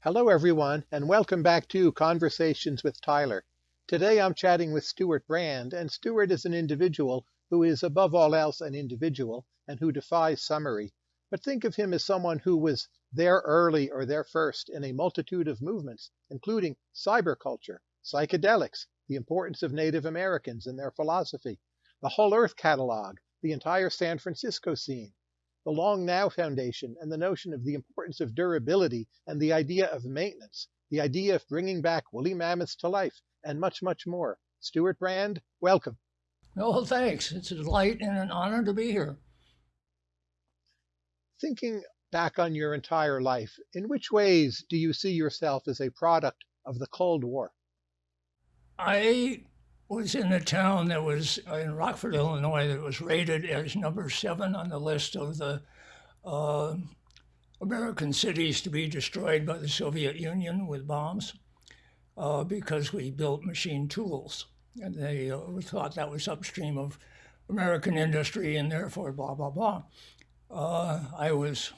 Hello, everyone, and welcome back to Conversations with Tyler. Today I'm chatting with Stewart Brand, and Stewart is an individual who is, above all else, an individual and who defies summary. But think of him as someone who was there early or there first in a multitude of movements, including cyberculture, psychedelics, the importance of Native Americans and their philosophy, the Whole Earth Catalog, the entire San Francisco scene, the Long Now Foundation and the notion of the importance of durability and the idea of maintenance, the idea of bringing back woolly mammoths to life, and much, much more. Stewart Brand, welcome. Oh, thanks. It's a delight and an honor to be here. Thinking back on your entire life, in which ways do you see yourself as a product of the Cold War? I was in a town that was in Rockford, Illinois, that was rated as number seven on the list of the uh, American cities to be destroyed by the Soviet Union with bombs uh, because we built machine tools. And they uh, thought that was upstream of American industry and therefore blah, blah, blah. Uh, I was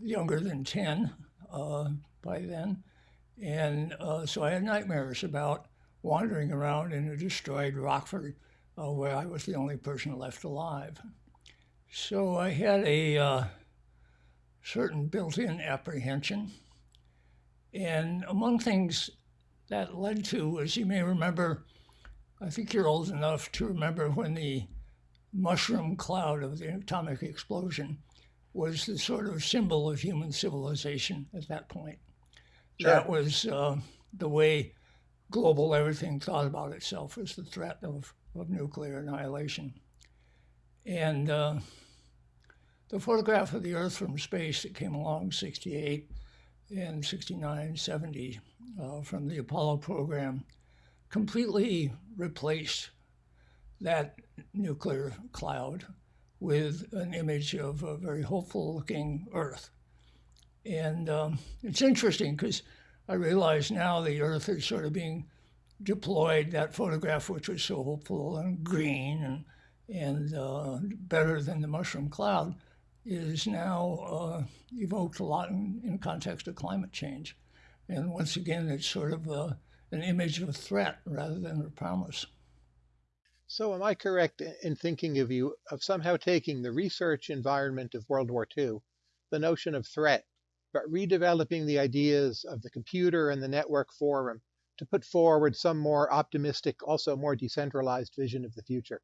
younger than 10 uh, by then. And uh, so I had nightmares about wandering around in a destroyed Rockford uh, where I was the only person left alive. So I had a uh, certain built in apprehension. And among things that led to, as you may remember, I think you're old enough to remember when the mushroom cloud of the atomic explosion was the sort of symbol of human civilization at that point. Sure. That was uh, the way global everything thought about itself as the threat of, of nuclear annihilation. And uh, the photograph of the Earth from space that came along 68 and 69, 70 uh, from the Apollo program completely replaced that nuclear cloud with an image of a very hopeful looking Earth. And um, it's interesting because I realize now the Earth is sort of being deployed. That photograph, which was so hopeful and green and and uh, better than the mushroom cloud, is now uh, evoked a lot in, in context of climate change. And once again, it's sort of a, uh, an image of a threat rather than a promise. So, am I correct in thinking of you of somehow taking the research environment of World War II, the notion of threat, but redeveloping the ideas of the computer and the network forum to put forward some more optimistic, also more decentralized vision of the future?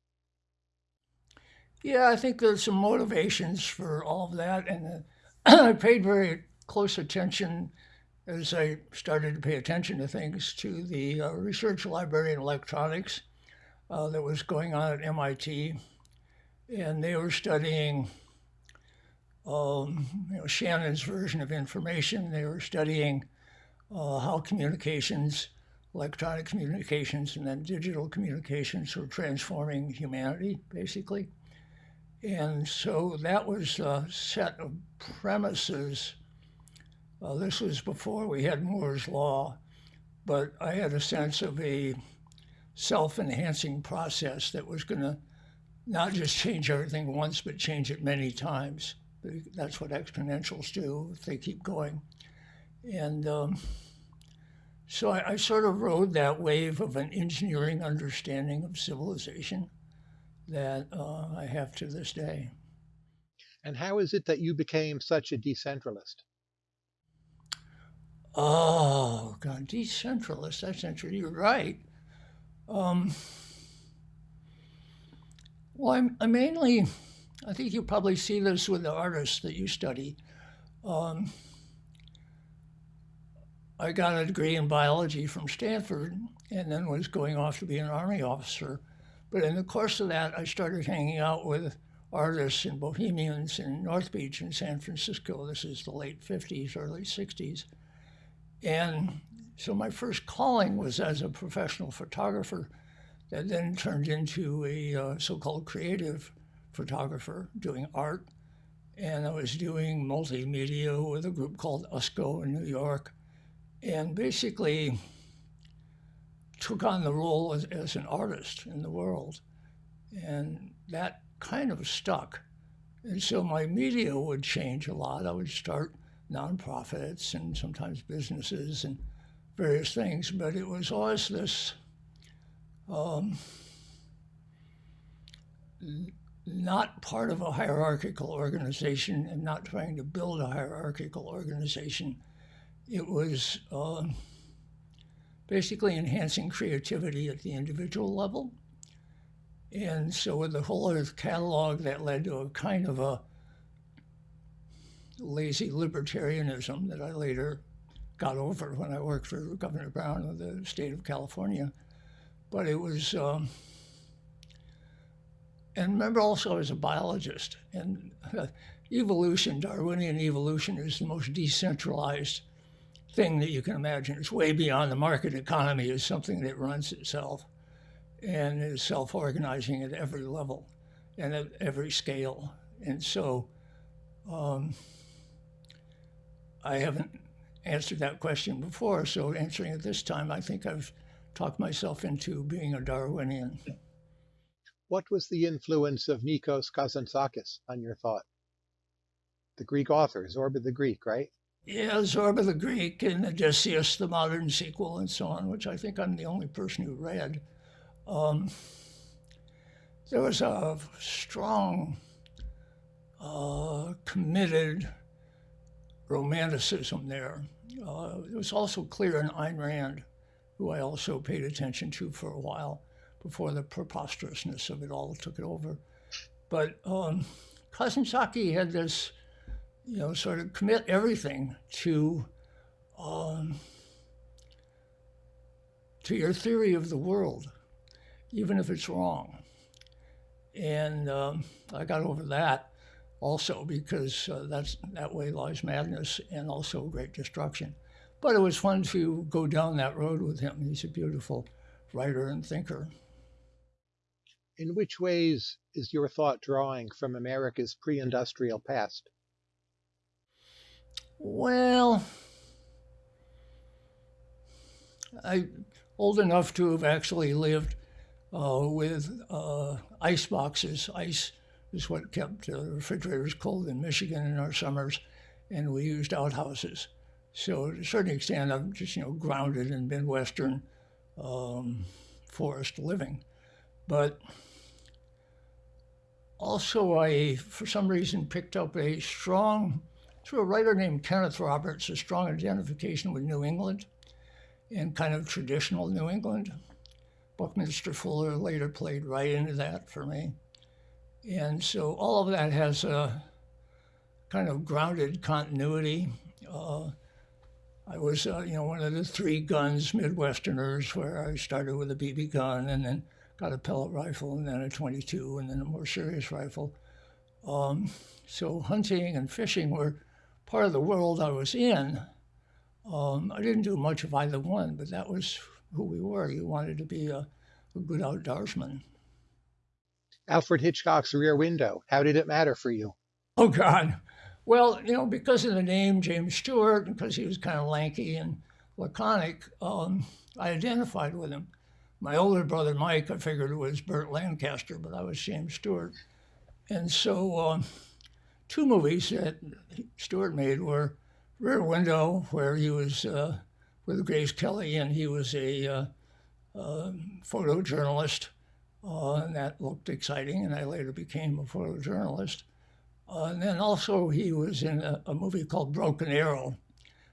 Yeah, I think there's some motivations for all of that. And uh, I paid very close attention as I started to pay attention to things to the uh, research library in electronics uh, that was going on at MIT. And they were studying um, you know, Shannon's version of information. They were studying uh, how communications, electronic communications, and then digital communications were transforming humanity, basically. And so that was a set of premises. Uh, this was before we had Moore's Law, but I had a sense of a self enhancing process that was going to not just change everything once, but change it many times. That's what exponentials do if they keep going. And um, so I, I, sort of rode that wave of an engineering understanding of civilization that uh, I have to this day. And how is it that you became such a decentralist? Oh, God, decentralist, that's interesting. You're right. Um, well, I'm, I mainly I think you probably see this with the artists that you study. Um, I got a degree in biology from Stanford and then was going off to be an Army officer. But in the course of that, I started hanging out with artists and bohemians in North Beach in San Francisco. This is the late 50s, early 60s. And so my first calling was as a professional photographer that then turned into a uh, so called creative photographer doing art, and I was doing multimedia with a group called USCO in New York, and basically took on the role as, as an artist in the world. And that kind of stuck. And so my media would change a lot. I would start nonprofits and sometimes businesses and various things, but it was always this um, not part of a hierarchical organization and not trying to build a hierarchical organization. It was uh, basically enhancing creativity at the individual level. And so with the whole Earth catalog, that led to a kind of a lazy libertarianism that I later got over when I worked for Governor Brown of the state of California. But it was, um, and remember also I was a biologist, and uh, evolution, Darwinian evolution, is the most decentralized thing that you can imagine. It's way beyond the market economy. It's something that runs itself and is self-organizing at every level and at every scale. And so um, I haven't answered that question before, so answering it this time, I think I've talked myself into being a Darwinian. What was the influence of Nikos Kazantzakis on your thought? The Greek author, Zorba the Greek, right? Yeah, Zorba the Greek and Odysseus, the modern sequel, and so on, which I think I'm the only person who read. Um, there was a strong, uh, committed romanticism there. Uh, it was also clear in Ayn Rand, who I also paid attention to for a while before the preposterousness of it all took it over. But um, Kazantzakis had this, you know, sort of commit everything to um, to your theory of the world, even if it's wrong. And um, I got over that also because uh, that's that way lies madness and also great destruction. But it was fun to go down that road with him. He's a beautiful writer and thinker. In which ways is your thought drawing from America's pre-industrial past? Well, I'm old enough to have actually lived uh, with uh, ice boxes, ice is what kept the refrigerators cold in Michigan in our summers, and we used outhouses. So to a certain extent, I'm just you know grounded in Midwestern um, forest living, but also I, for some reason, picked up a strong, through a writer named Kenneth Roberts, a strong identification with New England and kind of traditional New England. Buckminster Fuller later played right into that for me. And so all of that has a kind of grounded continuity. Uh, I was, uh, you know, one of the three guns Midwesterners where I started with a BB gun and then got a pellet rifle and then a 22 and then a more serious rifle. Um, so hunting and fishing were part of the world I was in. Um, I didn't do much of either one, but that was who we were. You wanted to be a, a good outdoorsman. Alfred Hitchcock's Rear Window. How did it matter for you? Oh, God. Well, you know, because of the name James Stewart, and because he was kind of lanky and laconic, um, I identified with him. My older brother, Mike, I figured was Burt Lancaster, but I was James Stewart. And so, uh, two movies that Stewart made were Rear Window, where he was uh, with Grace Kelly, and he was a uh, uh photojournalist and that looked exciting, and I later became a photojournalist. Uh, and then also he was in a, a, movie called Broken Arrow,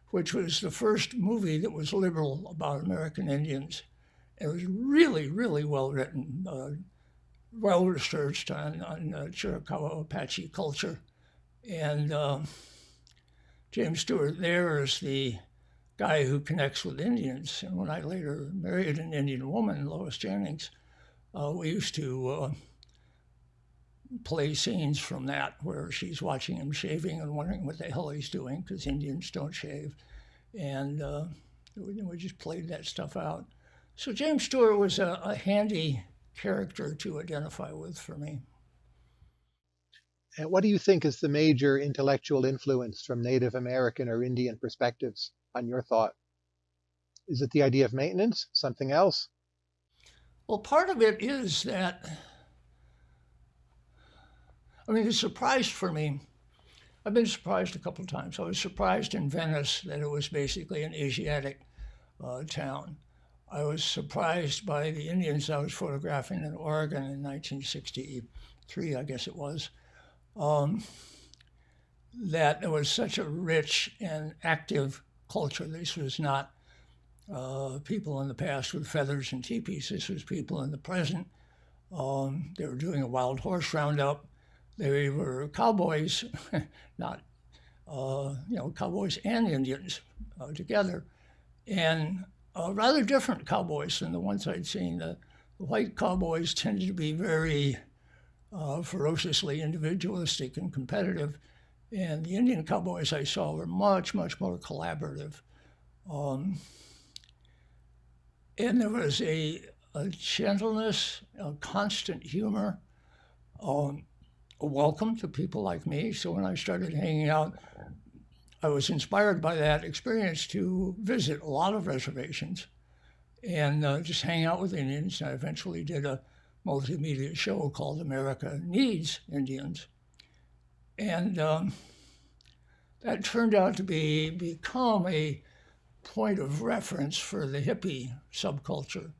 which was the first movie that was liberal about American Indians. It was really, really well written, uh, well researched on, on uh, Chiricahua Apache culture. And uh, James Stewart there is the guy who connects with Indians. And when I later married an Indian woman, Lois Jennings, uh, we used to uh, play scenes from that where she's watching him shaving and wondering what the hell he's doing because Indians don't shave. And uh, we, we, just played that stuff out. So James Stewart was a, a handy character to identify with for me. And what do you think is the major intellectual influence from Native American or Indian perspectives on your thought? Is it the idea of maintenance, something else? Well, part of it is that, I mean, the surprise for me I've been surprised a couple of times. I was surprised in Venice that it was basically an Asiatic uh, town. I was surprised by the Indians I was photographing in Oregon in 1963, I guess it was, um, that there was such a rich and active culture. This was not uh, people in the past with feathers and teepees. This was people in the present. Um, they were doing a wild horse roundup. They were cowboys, not uh, you know cowboys and Indians uh, together, and uh, rather different cowboys than the ones I'd seen. The, the white cowboys tended to be very uh, ferociously individualistic and competitive, and the Indian cowboys I saw were much much more collaborative. Um, and there was a, a gentleness, a constant humor, um, a welcome to people like me. So when I started hanging out, I was inspired by that experience to visit a lot of reservations and uh, just hang out with Indians. I eventually did a multimedia show called America Needs Indians. And um, that turned out to be become a point of reference for the hippie subculture.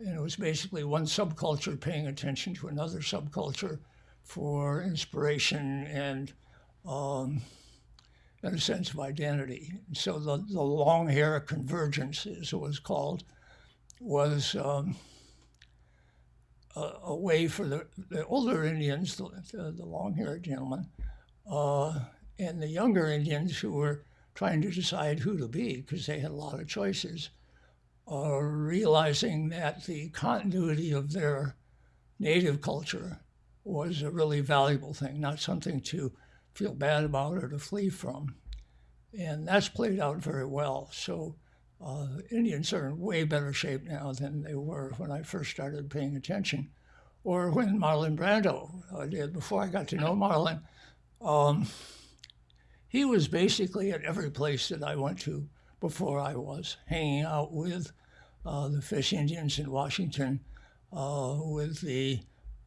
And it was basically one subculture paying attention to another subculture for inspiration and, um, and a sense of identity. So the, the long hair convergence, as it was called, was um, a, a, way for the, the older Indians, the, the, the long-haired gentlemen, uh, and the younger Indians who were trying to decide who to be because they had a lot of choices, uh, realizing that the continuity of their native culture was a really valuable thing, not something to feel bad about or to flee from. And that's played out very well. So uh, Indians are in way better shape now than they were when I first started paying attention, or when Marlon Brando uh, did. Before I got to know Marlon, um, he was basically at every place that I went to before I was, hanging out with uh, the fish Indians in Washington, uh, with the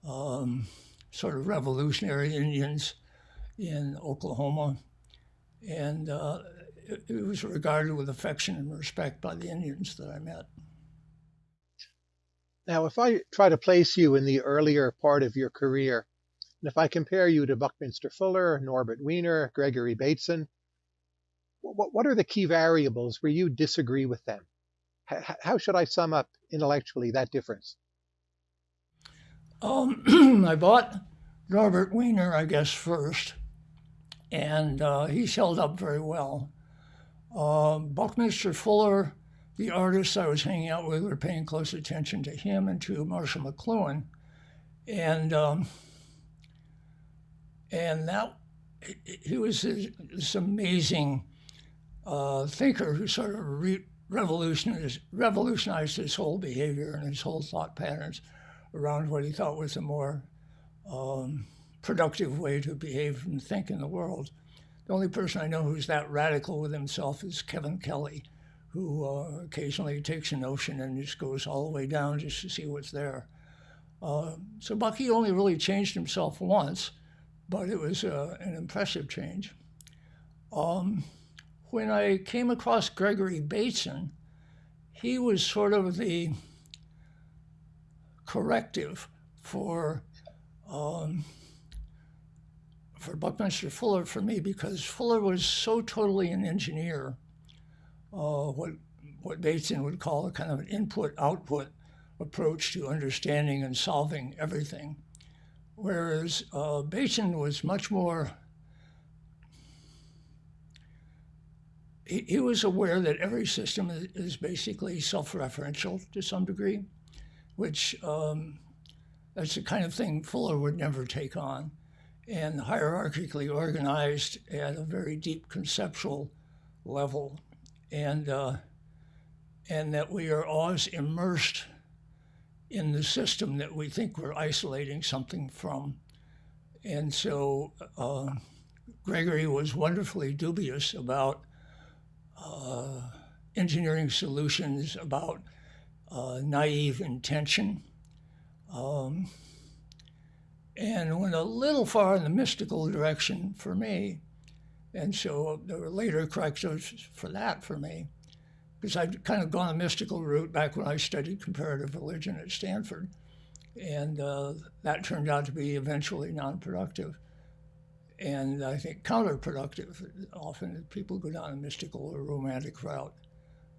um, sort of revolutionary Indians in Oklahoma. And uh, it, it was regarded with affection and respect by the Indians that I met. Now, if I try to place you in the earlier part of your career, and if I compare you to Buckminster Fuller, Norbert Wiener, Gregory Bateson, what, what are the key variables where you disagree with them? H- how should I sum up intellectually that difference? Um, I bought Norbert Wiener, I guess, first, and uh, he's held up very well. Uh, Buckminster Fuller, the artists I was hanging out with, were paying close attention to him and to Marshall McLuhan. And um, and that he was this, this amazing uh, thinker who sort of re- revolutionized, revolutionized his whole behavior and his whole thought patterns around what he thought was a more um, productive way to behave and think in the world. The only person I know who's that radical with himself is Kevin Kelly, who uh, occasionally takes an ocean and just goes all the way down just to see what's there. Uh, so Bucky only really changed himself once, but it was uh, an impressive change. Um, when I came across Gregory Bateson, he was sort of the corrective for um, for Buckminster Fuller for me because Fuller was so totally an engineer, uh, what what Bateson would call a kind of an input-output approach to understanding and solving everything whereas uh, Bateson was much more. He, he was aware that every system is, is basically self-referential to some degree, which um, that's the kind of thing Fuller would never take on, and hierarchically organized at a very deep conceptual level, and uh, and that we are always immersed in the system that we think we're isolating something from. And so uh, Gregory was wonderfully dubious about uh, engineering solutions, about uh, naive intention. Um, and went a little far in the mystical direction for me And so there were later corrections for that for me, because I'd kind of gone a mystical route back when I studied comparative religion at Stanford. And uh, that turned out to be eventually non-productive. And I think counterproductive. Often people go down a mystical or romantic route.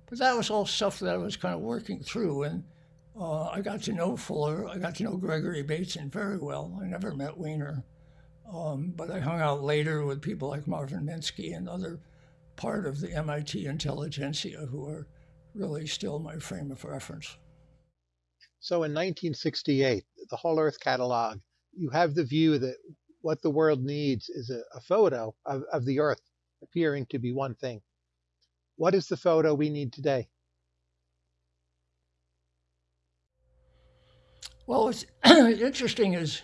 But that was all stuff that I was kind of working through. And uh, I got to know Fuller. I got to know Gregory Bateson very well. I never met Wiener, Um, but I hung out later with people like Marvin Minsky and other part of the MIT intelligentsia who are really still my frame of reference. So in 1968, the Whole Earth Catalog, you have the view that what the world needs is a, a photo of, of the Earth appearing to be one thing. What is the photo we need today? Well, what's interesting is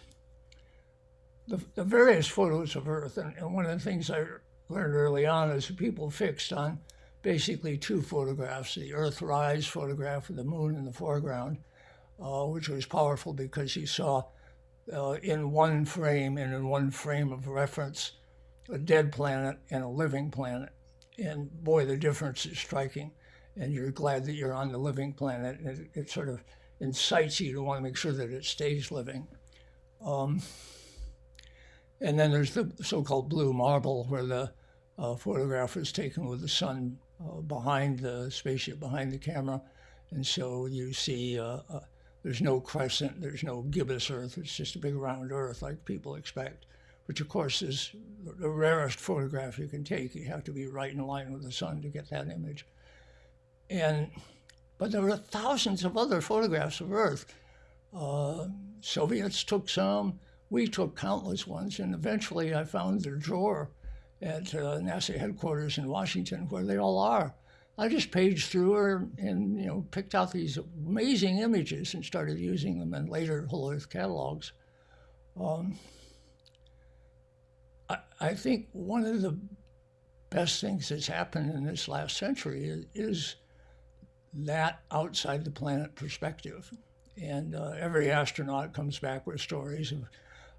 the, the, various photos of Earth, and, and, one of the things I learned early on is people fixed on basically two photographs, the Earthrise photograph with the moon in the foreground, uh, which was powerful because you saw uh, in one frame and in one frame of reference a dead planet and a living planet. And boy, the difference is striking. And you're glad that you're on the living planet. It, it sort of incites you to want to make sure that it stays living. Um, and then there's the so-called blue marble, where the uh, photograph is taken with the sun uh, behind the spaceship, behind the camera. And so you see uh, uh there's no crescent, there's no gibbous Earth, it's just a big round Earth like people expect, which of course is the rarest photograph you can take. You have to be right in line with the sun to get that image. And but there were thousands of other photographs of Earth. Uh, Soviets took some, we took countless ones, and eventually I found their drawer at uh, NASA headquarters in Washington where they all are. I just paged through her and you know picked out these amazing images and started using them in later Whole Earth catalogs. Um, I, I, think one of the best things that's happened in this last century is, is that outside the planet perspective. And uh, every astronaut comes back with stories of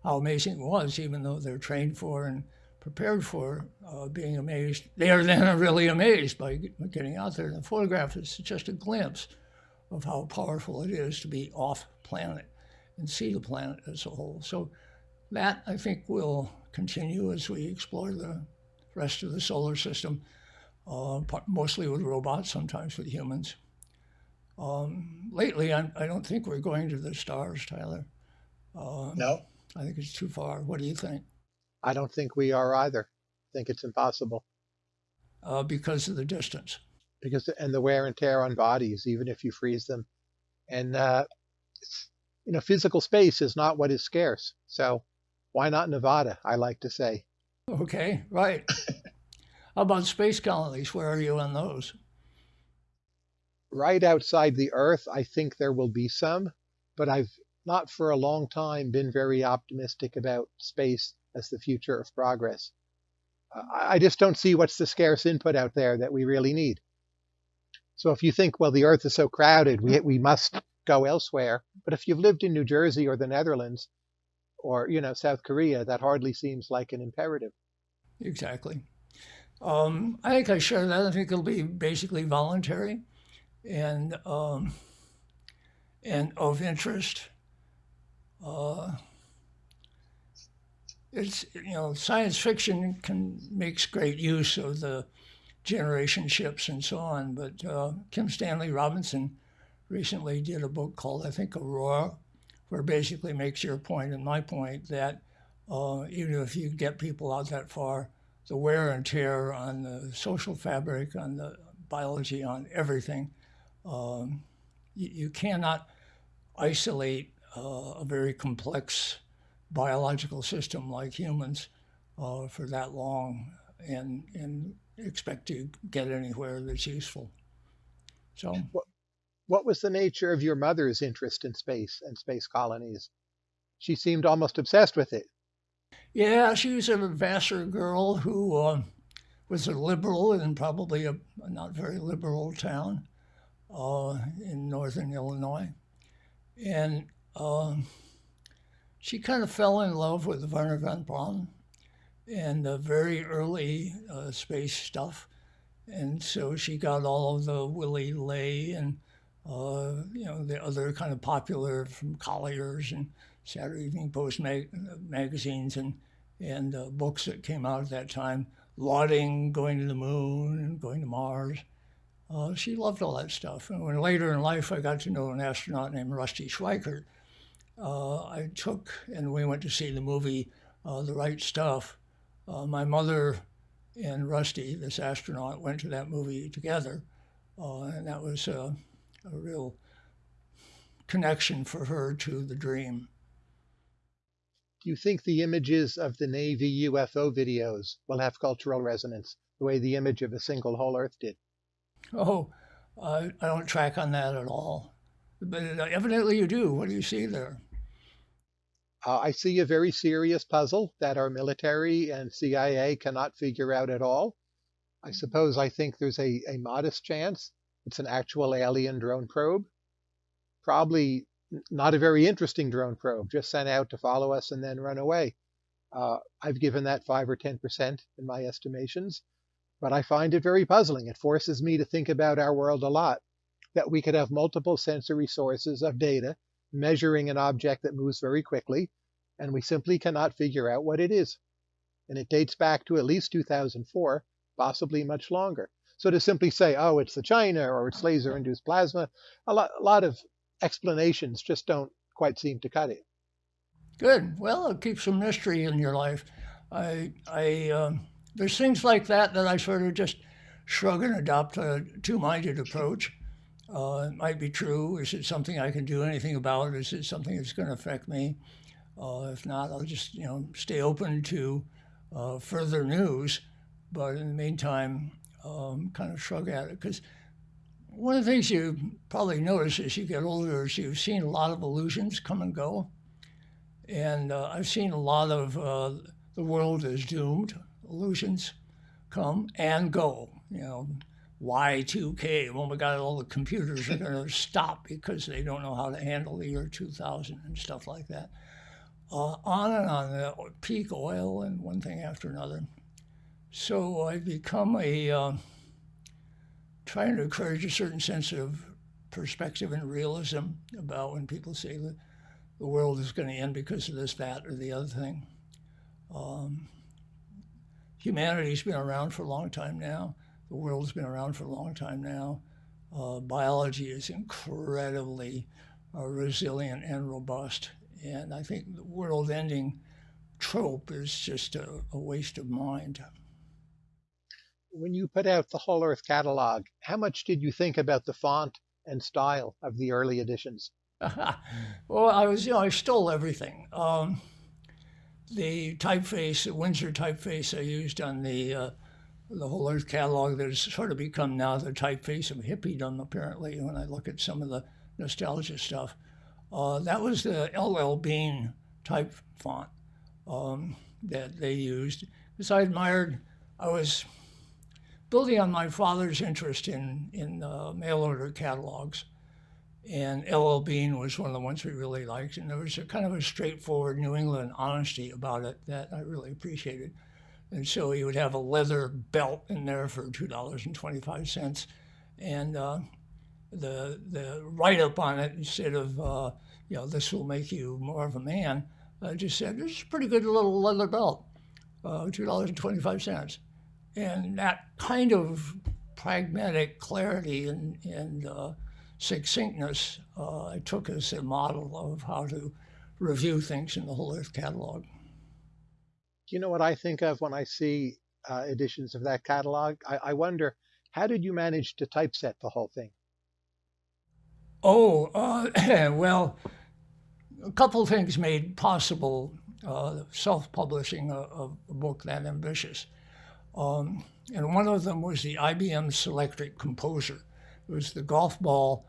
how amazing it was, even though they're trained for and prepared for uh, being amazed. They are then really amazed by getting out there. And the photograph is just a glimpse of how powerful it is to be off planet and see the planet as a whole. So that I think will continue as we explore the rest of the solar system, uh, mostly with robots, sometimes with humans. Um, lately, I'm, I do not think we're going to the stars, Tyler. Uh, no. I think it's too far. What do you think? I don't think we are either. I think it's impossible. Uh, because of the distance. Because and the wear and tear on bodies, even if you freeze them, and uh, you know, physical space is not what is scarce. So why not Nevada? I like to say. Okay, right. How about space colonies? Where are you on those? Right outside the Earth, I think there will be some, but I've not for a long time been very optimistic about space as the future of progress. I just don't see what's the scarce input out there that we really need. So if you think, well, the Earth is so crowded, we, we must go elsewhere. But if you've lived in New Jersey or the Netherlands or, you know, South Korea, that hardly seems like an imperative. Exactly. Um, I think I share that. I think it'll be basically voluntary and um, and of interest. Uh, it's you know science fiction can makes great use of the generation ships and so on, but uh, Kim Stanley Robinson recently did a book called I think Aurora, where basically makes your point and my point that uh, even if you get people out that far, the wear and tear on the social fabric, on the biology, on everything, um, you, you, cannot isolate uh, a very complex biological system like humans uh, for that long and, and expect to get anywhere that's useful. So, what, what was the nature of your mother's interest in space and space colonies? She seemed almost obsessed with it. Yeah, she was a Vassar girl who uh, was a liberal in probably a, a not very liberal town uh, in northern Illinois. And uh, she kind of fell in love with Wernher von Braun and the very early uh, space stuff. And so she got all of the Willy Ley and uh, you know the other kind of popular from Collier's and Saturday Evening Post mag- magazines and and uh, books that came out at that time, lauding going to the moon and going to Mars. Uh, she loved all that stuff. And when later in life I got to know an astronaut named Rusty Schweickart, uh, I took and we went to see the movie uh, The Right Stuff. Uh, my mother and Rusty, this astronaut, went to that movie together, uh, and that was a real connection for her to the dream. Do you think the images of the Navy UFO videos will have cultural resonance the way the image of a single whole Earth did? Oh, uh, I don't track on that at all. But evidently you do. What do you see there? Uh, I see a very serious puzzle that our military and CIA cannot figure out at all. I suppose I think there's a, a modest chance it's an actual alien drone probe. Probably not a very interesting drone probe, just sent out to follow us and then run away. Uh, I've given that 5 or 10% in my estimations, but I find it very puzzling. It forces me to think about our world a lot, that we could have multiple sensory sources of data measuring an object that moves very quickly, and we simply cannot figure out what it is. And it dates back to at least 2004, possibly much longer. So to simply say, oh, it's the China or it's laser-induced plasma, a lot, a lot of explanations just don't quite seem to cut it. Good. Well, it keeps some mystery in your life. I, I, um, there's things like that that I sort of just shrug and adopt a two-minded approach. Uh, it might be true. Is it something I can do anything about? Is it something that's going to affect me? Uh, if not, I'll just you know stay open to uh, further news. But in the meantime, um, kind of shrug at it because one of the things you probably notice as you get older is you've seen a lot of illusions come and go, and uh, I've seen a lot of uh, the world is doomed illusions come and go. You know, Y2K, when we got all the computers are going to stop because they don't know how to handle the year 2000 and stuff like that. Uh, on and on, the peak oil and one thing after another. So I've become a, uh, trying to encourage a certain sense of perspective and realism about when people say that the world is going to end because of this, that, or the other thing. Um, humanity's been around for a long time now the world's been around for a long time now. Uh, biology is incredibly uh, resilient and robust. And I think the world ending trope is just a, a waste of mind. When you put out the Whole Earth catalog, how much did you think about the font and style of the early editions? well, I was, you know, I stole everything. Um, the typeface, the Windsor typeface I used on the uh, the whole Earth catalog that has sort of become now the typeface of hippiedom, apparently, when I look at some of the nostalgia stuff. Uh, that was the LL Bean type font um, that they used. Because I admired, I was building on my father's interest in, in uh, mail order catalogs. And LL Bean was one of the ones we really liked. And there was a kind of a straightforward New England honesty about it that I really appreciated. And so he would have a leather belt in there for $2.25. And uh, the, the write up on it, instead of, uh, you know, this will make you more of a man, just said, this is a pretty good little leather belt, uh, $2.25. And that kind of pragmatic clarity and, and uh, succinctness uh, I took as a model of how to review things in the Whole Earth catalog. Do you know what I think of when I see uh, editions of that catalog? I, I, wonder, how did you manage to typeset the whole thing? Oh, uh, well, a couple things made possible uh, self-publishing a, a, book that ambitious. Um, and one of them was the IBM Selectric Composer. It was the golf ball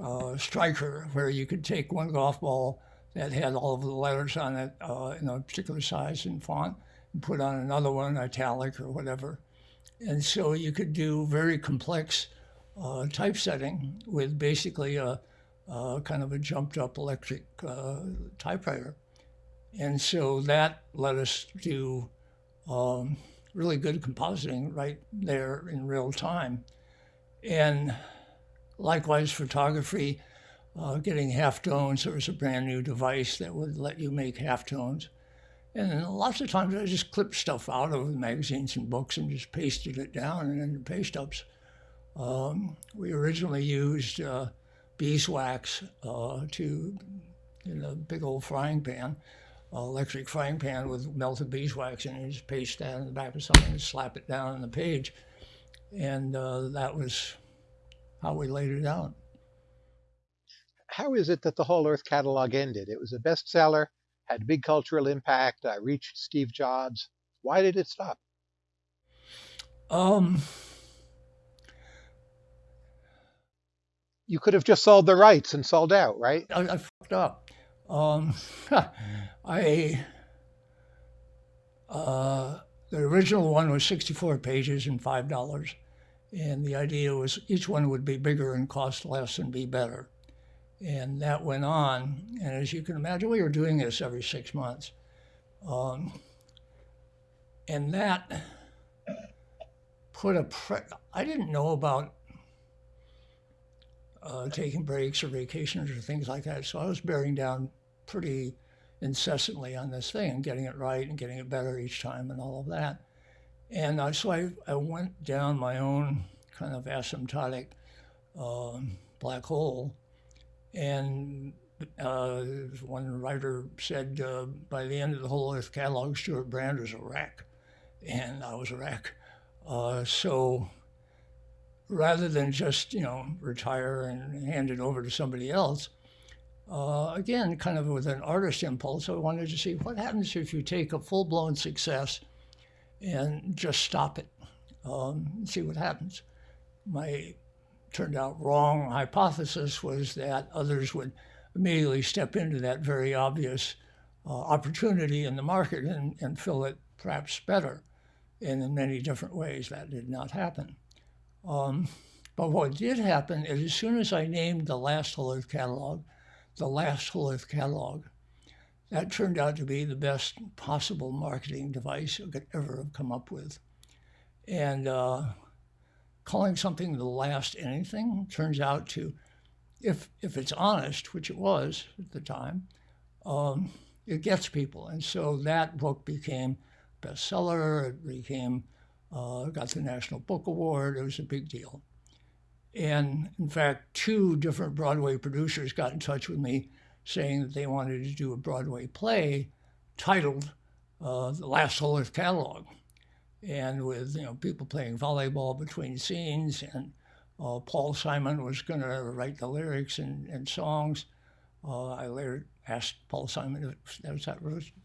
uh, striker where you could take one golf ball that had all of the letters on it uh, in a particular size and font and put on another one, italic or whatever. And so you could do very complex uh, typesetting with basically a, a, kind of a jumped up electric uh, typewriter. And so that let us do um, really good compositing right there in real time. And likewise, photography, uh, getting halftones. There was a brand new device that would let you make halftones. And lots of times I just clipped stuff out of the magazines and books and just pasted it down and then paste ups. Um, we originally used uh, beeswax uh, to in a big old frying pan, uh, electric frying pan with melted beeswax, and you just paste that in the back of something and slap it down on the page. And uh, that was how we laid it out. How is it that the Whole Earth catalog ended? It was a bestseller, had big cultural impact, uh, reached Steve Jobs. Why did it stop? Um, you could have just sold the rights and sold out, right? I, I fucked up. Um, I uh, the original one was 64 pages and five dollars, and the idea was each one would be bigger and cost less and be better, and that went on. And as you can imagine, we were doing this every six months, um, and that put a. Pre- I didn't know about uh, taking breaks or vacations or things like that. So I was bearing down pretty incessantly on this thing and getting it right and getting it better each time and all of that. And uh, so I, I went down my own kind of asymptotic um, black hole. And uh, one writer said, uh, by the end of the whole Earth catalog, Stewart Brand was a wreck. And I was a wreck. Uh, so rather than just, you know, retire and hand it over to somebody else, uh, again, kind of with an artist impulse, I wanted to see what happens if you take a full blown success and just stop it, um, see what happens. My turned out wrong hypothesis was that others would immediately step into that very obvious uh, opportunity in the market and, and fill it perhaps better. And in many different ways, that did not happen. Um, but what did happen is as soon as I named the last Whole Earth catalog, the last Whole Earth catalog, that turned out to be the best possible marketing device I could ever have come up with. And uh, calling something the last anything turns out to, if, if it's honest, which it was at the time, um, it gets people. And so that book became bestseller. It became uh, got the National Book Award. It was a big deal. And in fact, two different Broadway producers got in touch with me saying that they wanted to do a Broadway play titled uh, The Last Earth Catalog. And with you know people playing volleyball between scenes, and uh, Paul Simon was going to write the lyrics and, and songs. Uh, I later asked Paul Simon if that was that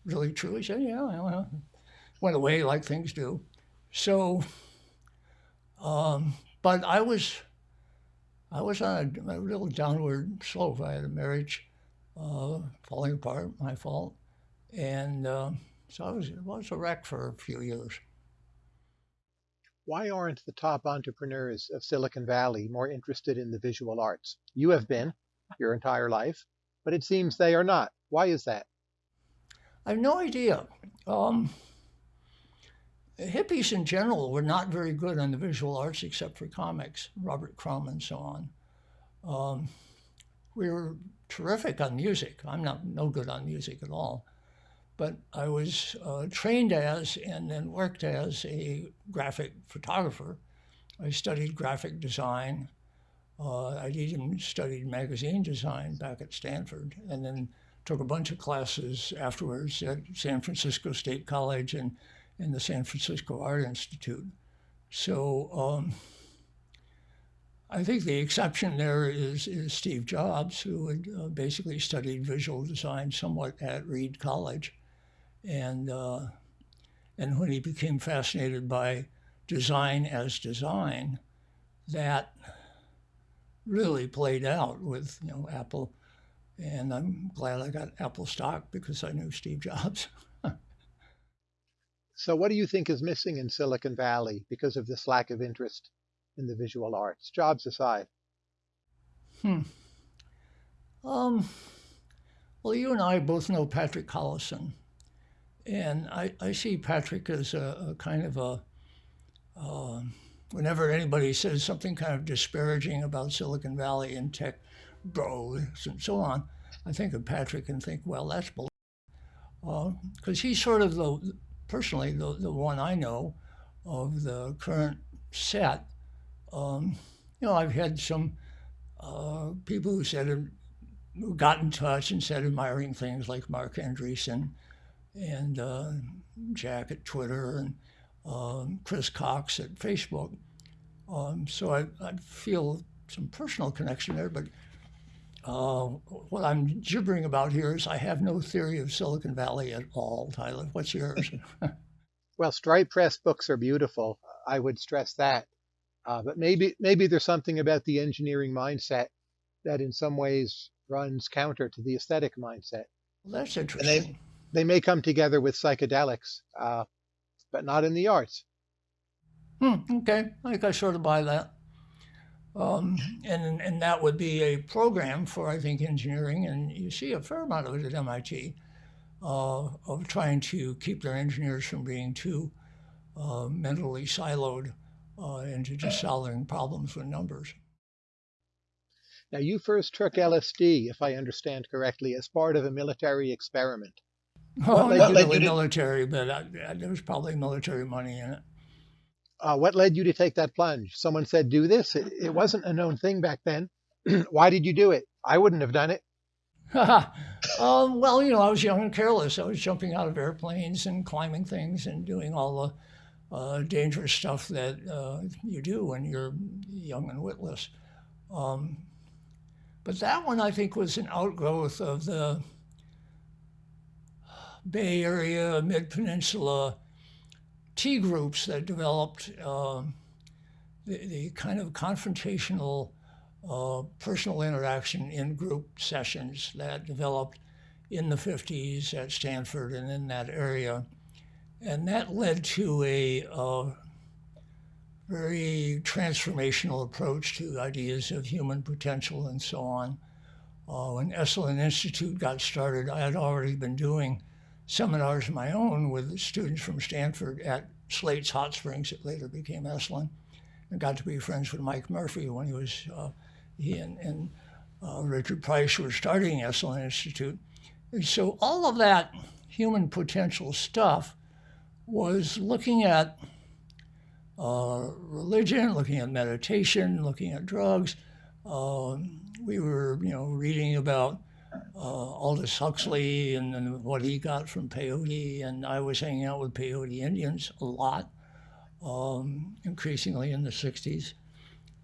really true. He said, "Yeah." Well, went away like things do. So, um, but I was, I was on a, a, real downward slope. I had a marriage uh, falling apart, my fault, and uh, so I was, was a wreck for a few years. Why aren't the top entrepreneurs of Silicon Valley more interested in the visual arts? You have been your entire life, but it seems they are not. Why is that? I have no idea. Um, hippies in general were not very good on the visual arts except for comics, Robert Crumb and so on. Um, we were terrific on music. I'm not no good on music at all. But I was uh, trained as and then worked as a graphic photographer. I studied graphic design. Uh, I even studied magazine design back at Stanford and then took a bunch of classes afterwards at San Francisco State College and in the San Francisco Art Institute. So um, I think the exception there is, is Steve Jobs, who had uh, basically studied visual design somewhat at Reed College. And, uh, and when he became fascinated by design as design, that really played out with you know Apple. And I'm glad I got Apple stock because I knew Steve Jobs. So, what do you think is missing in Silicon Valley because of this lack of interest in the visual arts, Jobs aside? Hmm. Um. Well, you and I both know Patrick Collison, And I, I see Patrick as a, a kind of a, uh, whenever anybody says something kind of disparaging about Silicon Valley and tech bros and so on, I think of Patrick and think, well, that's bull. Because uh, he's sort of the, personally, the, the one I know of the current set. Um, you know, I've had some uh, people who said, who got in touch and said admiring things like Marc Andreessen and uh, Jack at Twitter and um, Chris Cox at Facebook. Um, so I, I, feel some personal connection there, but uh, what I'm gibbering about here is I have no theory of Silicon Valley at all. Tyler, what's yours? well, Stripe Press books are beautiful. I would stress that. Uh, but maybe maybe there's something about the engineering mindset that in some ways runs counter to the aesthetic mindset. Well, that's interesting. And they, they may come together with psychedelics, uh, but not in the arts. Hmm, okay, I think I sort of buy that. Um, and, and that would be a program for, I think, engineering, and you see a fair amount of it at MIT, uh, of trying to keep their engineers from being too uh, mentally siloed uh, into just solving problems with numbers. Now, you first took LSD, if I understand correctly, as part of a military experiment. Oh, not really military, but I, I, there was probably military money in it. Uh, what led you to take that plunge? Someone said, do this. It, it wasn't a known thing back then. Why did you do it? I wouldn't have done it. um, well, you know, I was young and careless. I was jumping out of airplanes and climbing things and doing all the uh, dangerous stuff that uh, you do when you're young and witless. Um, but that one, I think, was an outgrowth of the Bay Area, Mid Peninsula T groups that developed uh, the, the, kind of confrontational uh, personal interaction in group sessions that developed in the 50s at Stanford and in that area. And that led to a uh, very transformational approach to ideas of human potential and so on. Uh, when Esalen Institute got started, I had already been doing seminars of my own with students from Stanford at Slate's Hot Springs. It later became Esalen. And got to be friends with Mike Murphy when he was, uh, he and, and uh, Richard Price were starting Esalen Institute. And so all of that human potential stuff was looking at uh, religion, looking at meditation, looking at drugs. Um, we were, you know, reading about uh, Aldous Huxley and, and, what he got from peyote, and I was hanging out with peyote Indians a lot, um, increasingly in the 60s.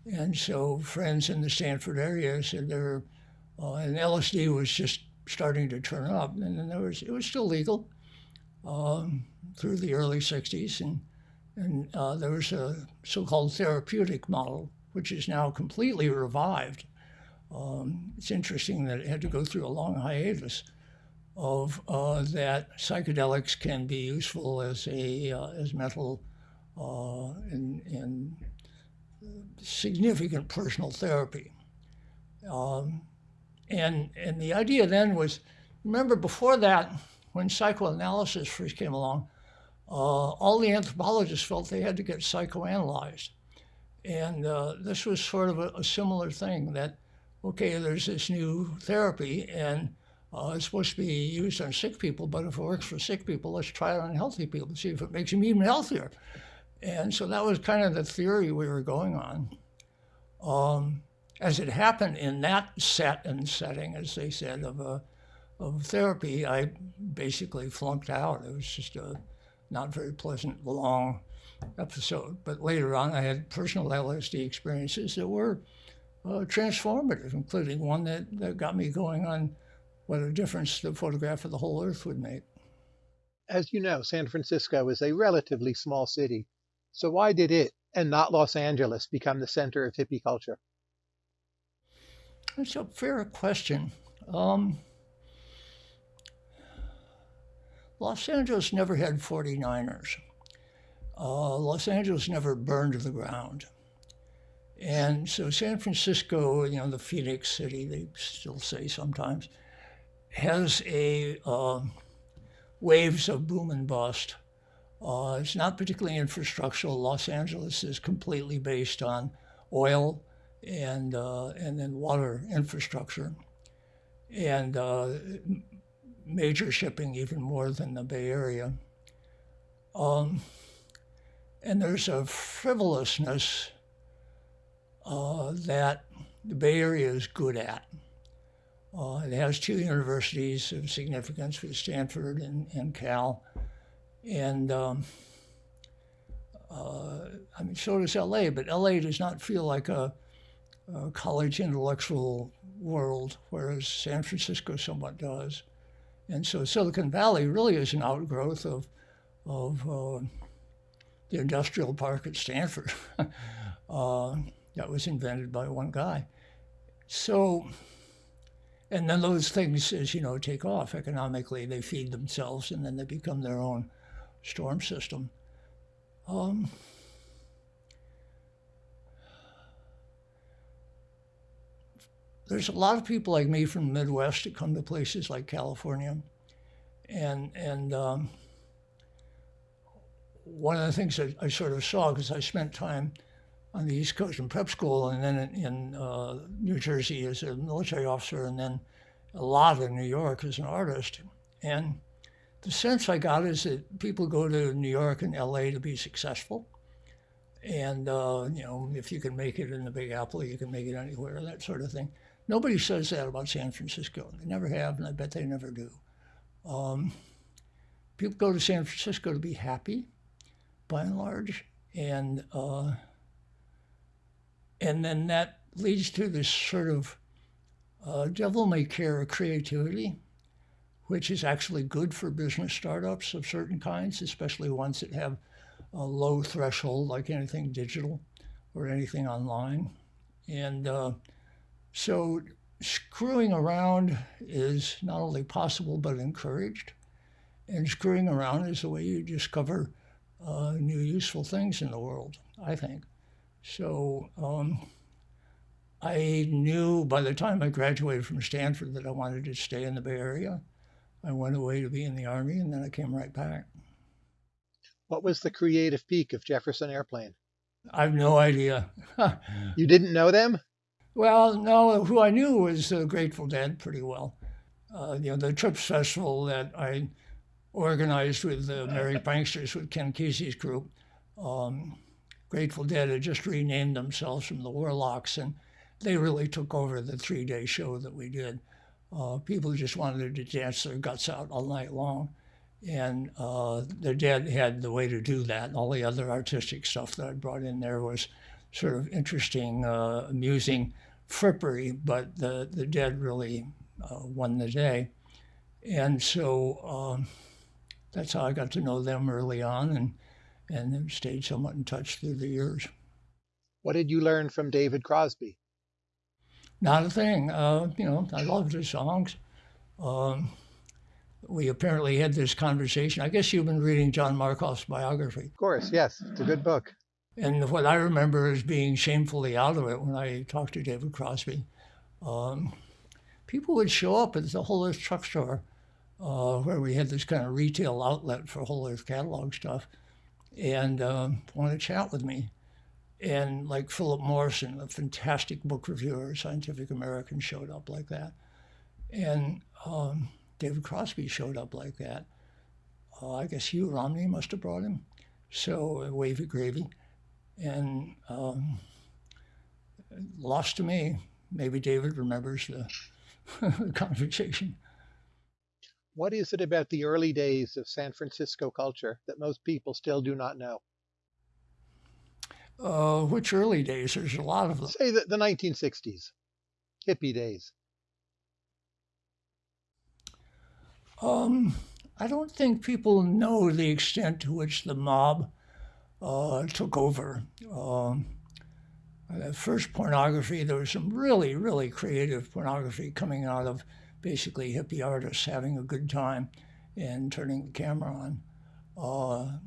And so friends in the Stanford area said there, uh, and LSD was just starting to turn up, and there was it was still legal um, through the early 60s, and and uh, there was a so-called therapeutic model, which is now completely revived. Um, it's interesting that it had to go through a long hiatus of uh, that psychedelics can be useful as a uh, as mental uh, and, and significant personal therapy. Um, and and the idea then was, remember before that, when psychoanalysis first came along, uh, all the anthropologists felt they had to get psychoanalyzed. And uh, this was sort of a, a, similar thing that, okay, there's this new therapy and uh, it's supposed to be used on sick people, but if it works for sick people, let's try it on healthy people to see if it makes them even healthier. And so that was kind of the theory we were going on. Um, as it happened in that set and setting, as they said, of, a, of therapy, I basically flunked out. It was just a not very pleasant, long episode. But later on, I had personal LSD experiences that were uh, transformative, including one that, that got me going on what a difference the photograph of the whole Earth would make. As you know, San Francisco is a relatively small city. So why did it, and not Los Angeles, become the center of hippie culture? That's a fair question. Um, Los Angeles never had 49ers. Uh, Los Angeles never burned to the ground. And so San Francisco, you know, the Phoenix City, they still say sometimes, has a uh, waves of boom and bust. Uh, it's not particularly infrastructural. Los Angeles is completely based on oil and uh, and then water infrastructure, and uh, major shipping even more than the Bay Area. Um, and there's a frivolousness uh, that the Bay Area is good at. Uh, it has two universities of significance with Stanford and, and Cal. And um, uh, I mean, so does LA, but LA does not feel like a, a, college intellectual world, whereas San Francisco somewhat does. And so Silicon Valley really is an outgrowth of, of uh, the industrial park at Stanford uh, that was invented by one guy. So, and then those things, as you know, take off economically. They feed themselves and then they become their own storm system. Um, there's a lot of people like me from the Midwest that come to places like California, and and um, one of the things that I sort of saw because I spent time on the East Coast in prep school and then in, in uh, New Jersey as a military officer and then a lot in New York as an artist. And the sense I got is that people go to New York and LA to be successful. And, uh, you know, if you can make it in the Big Apple, you can make it anywhere, that sort of thing. Nobody says that about San Francisco. They never have, and I bet they never do. Um, people go to San Francisco to be happy, by and large, and uh, and then that leads to this sort of uh, devil may care creativity, which is actually good for business startups of certain kinds, especially ones that have a low threshold, like anything digital or anything online. And uh, so screwing around is not only possible but encouraged. And screwing around is the way you discover uh, new useful things in the world, I think. So um, I knew by the time I graduated from Stanford that I wanted to stay in the Bay Area. I went away to be in the Army and then I came right back. What was the creative peak of Jefferson Airplane? I have no idea. you didn't know them? Well, no. Who I knew was uh, Grateful Dead pretty well. Uh, you know, the Trips Festival that I organized with the Merry Pranksters with Ken Kesey's group. Um, Grateful Dead had just renamed themselves from the Warlocks, and they really took over the three day show that we did. Uh, people just wanted to dance their guts out all night long. And uh, the Dead had the way to do that. All the other artistic stuff that I brought in there was sort of interesting, uh, amusing frippery, but the, the Dead really uh, won the day. And so um, that's how I got to know them early on. And and have stayed somewhat in touch through the years. What did you learn from David Crosby? Not a thing. Uh, you know, I loved his songs. Um, we apparently had this conversation. I guess you've been reading John Markoff's biography. Of course, yes. It's a good book. And what I remember is being shamefully out of it when I talked to David Crosby. Um, people would show up at the Whole Earth Truck Store, uh, where we had this kind of retail outlet for Whole Earth catalog stuff and uh, wanted to chat with me. And like Philip Morrison, a fantastic book reviewer, Scientific American, showed up like that. And um, David Crosby showed up like that. Uh, I guess Hugh Romney must have brought him. So, uh, wavy gravy. And um, lost to me. Maybe David remembers the, the conversation. What is it about the early days of San Francisco culture that most people still do not know? Uh, which early days? There's a lot of them. Say the, the 1960s, hippie days. Um, I don't think people know the extent to which the mob uh, took over. Um, first pornography, there was some really, really creative pornography coming out of basically hippie artists having a good time and turning the camera on. Uh,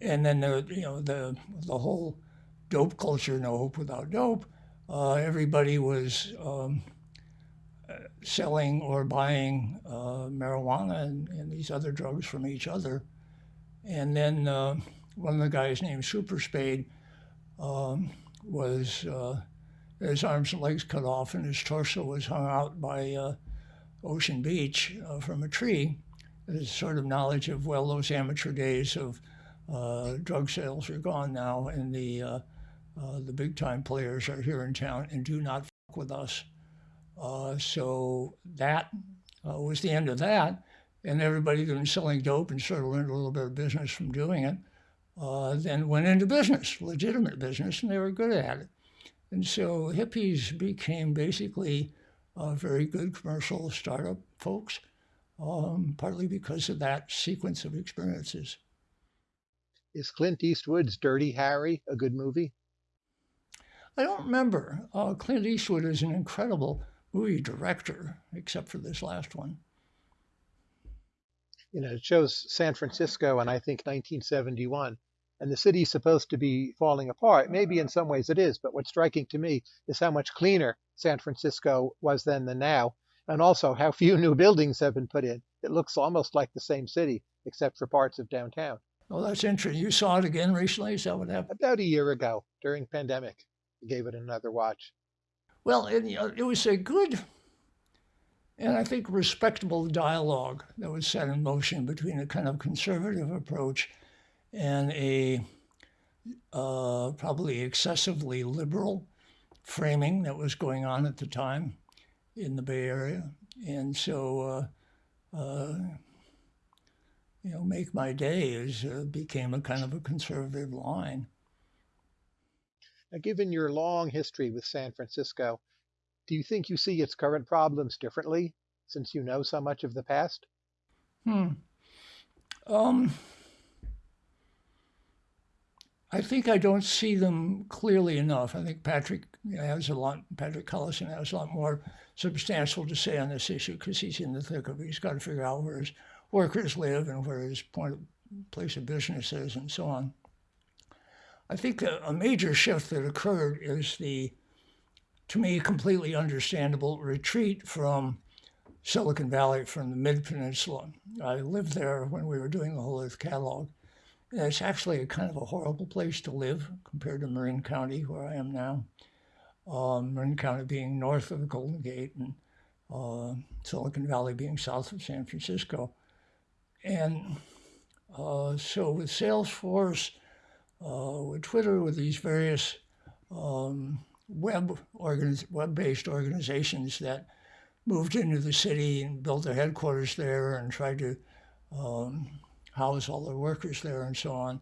and then the you know the the whole dope culture, no hope without dope. Uh, everybody was um, selling or buying uh, marijuana and, and, these other drugs from each other. And then uh, one of the guys named Super Spade um, was uh, his arms and legs cut off and his torso was hung out by uh, Ocean Beach uh, from a tree. There's sort of knowledge of, well, those amateur days of uh, drug sales are gone now and the, uh, uh, the big time players are here in town and do not fuck with us. So that was the end of that. And everybody who was selling dope and sort of learned a little bit of business from doing it. Uh, then went into business, legitimate business, and they were good at it. And so hippies became basically uh, very good commercial startup folks, um, partly because of that sequence of experiences. Is Clint Eastwood's Dirty Harry a good movie? I don't remember. Uh, Clint Eastwood is an incredible movie director, except for this last one. You know, it shows San Francisco in, I think, 1971 and the city's supposed to be falling apart. Maybe in mm-hmm. some ways it is, but what's striking to me is how much cleaner San Francisco was then than now, and also how few new buildings have been put in. It looks almost like the same city, except for parts of downtown. Well, that's interesting. You saw it again recently? Is that what happened? About a year ago, during pandemic. I gave it another watch. Well, it, it was a good and I think respectable dialogue that was set in motion between a kind of conservative approach and a uh, probably excessively liberal framing that was going on at the time in the Bay Area. And so, uh, uh, you know, Make My Day is, uh, became a kind of a conservative line. Now, given your long history with San Francisco, do you think you see its current problems differently since you know so much of the past? Hmm. Um, I think I don't see them clearly enough. I think Patrick has a lot, Patrick Collison has a lot more substantial to say on this issue because he's in the thick of it. He's got to figure out where his workers live and where his point of, place of business is and so on. I think a, a major shift that occurred is the, to me, completely understandable retreat from Silicon Valley, from the Mid Peninsula. I lived there when we were doing the Whole Earth Catalog it's actually a kind of a horrible place to live compared to Marin County, where I am now. Um, Marin County being north of the Golden Gate and uh, Silicon Valley being south of San Francisco. And uh, so with Salesforce, uh, with Twitter, with these various um, web organiz- web-based organizations that moved into the city and built their headquarters there and tried to um, house all the workers there and so on.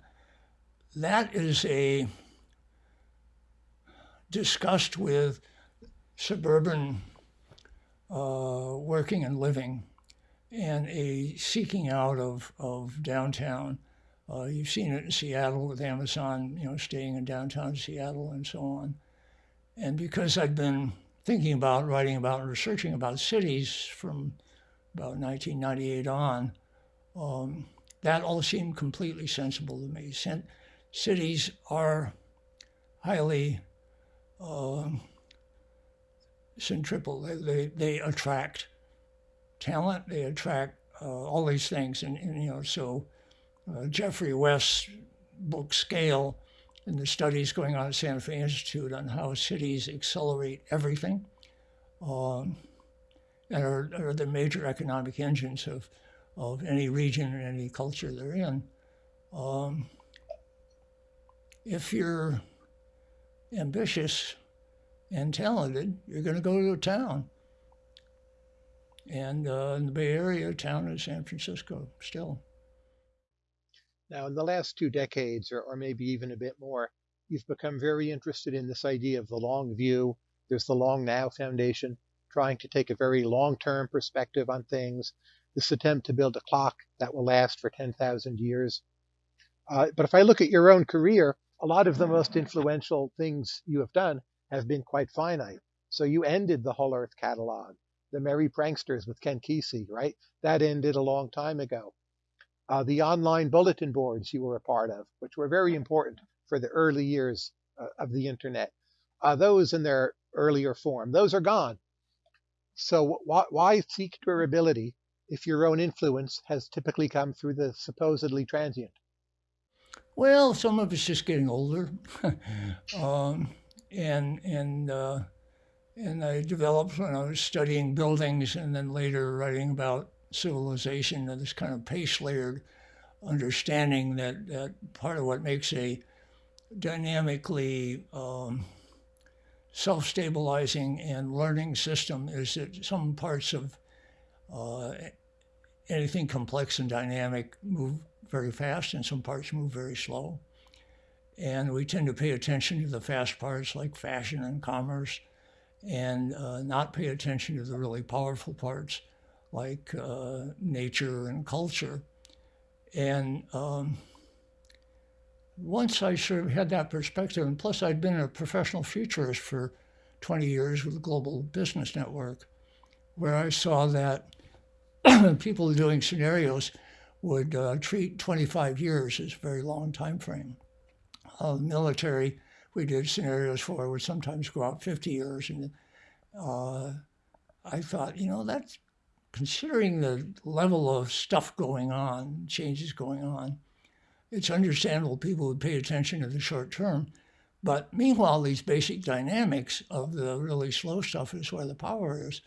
That is a disgust with suburban uh, working and living and a seeking out of, of downtown. Uh, you've seen it in Seattle with Amazon, you know, staying in downtown Seattle and so on. And because I'd been thinking about, writing about, and researching about cities from about 1998 on, um, that all seemed completely sensible to me. cities are highly uh, centripetal. They, they, they, attract talent. They attract uh, all these things. And, and you know, so uh, Geoffrey West's book Scale and the studies going on at Santa Fe Institute on how cities accelerate everything um, and are, are the major economic engines of of any region and any culture they're in. Um, if you're ambitious and talented, you're going to go to a town. And uh, in the Bay Area, town is San Francisco still. Now, in the last two decades, or, or maybe even a bit more, you've become very interested in this idea of the long view. There's the Long Now Foundation, trying to take a very long term perspective on things, this attempt to build a clock that will last for 10,000 years. Uh, but if I look at your own career, a lot of the most influential things you have done have been quite finite. So you ended the Whole Earth catalog, the Merry Pranksters with Ken Kesey, right? That ended a long time ago. Uh, the online bulletin boards you were a part of, which were very important for the early years uh, of the internet, uh, those in their earlier form, those are gone. So why, why seek durability if your own influence has typically come through the supposedly transient? Well, some of it's just getting older, um, and and uh, and I developed when I was studying buildings, and then later writing about civilization, and this kind of pace layered understanding that that part of what makes a dynamically um, self-stabilizing and learning system is that some parts of uh, anything complex and dynamic move very fast and some parts move very slow. And we tend to pay attention to the fast parts like fashion and commerce and uh, not pay attention to the really powerful parts like uh, nature and culture. And um, once I sort of had that perspective, and plus I'd been a professional futurist for 20 years with the Global Business Network, where I saw that people doing scenarios would uh, treat 25 years as a very long time frame. Uh, military, we did scenarios for would sometimes go out 50 years, and uh, I thought, you know, that's considering the level of stuff going on, changes going on it's understandable people would pay attention to the short term. But meanwhile, these basic dynamics of the really slow stuff is where the power is,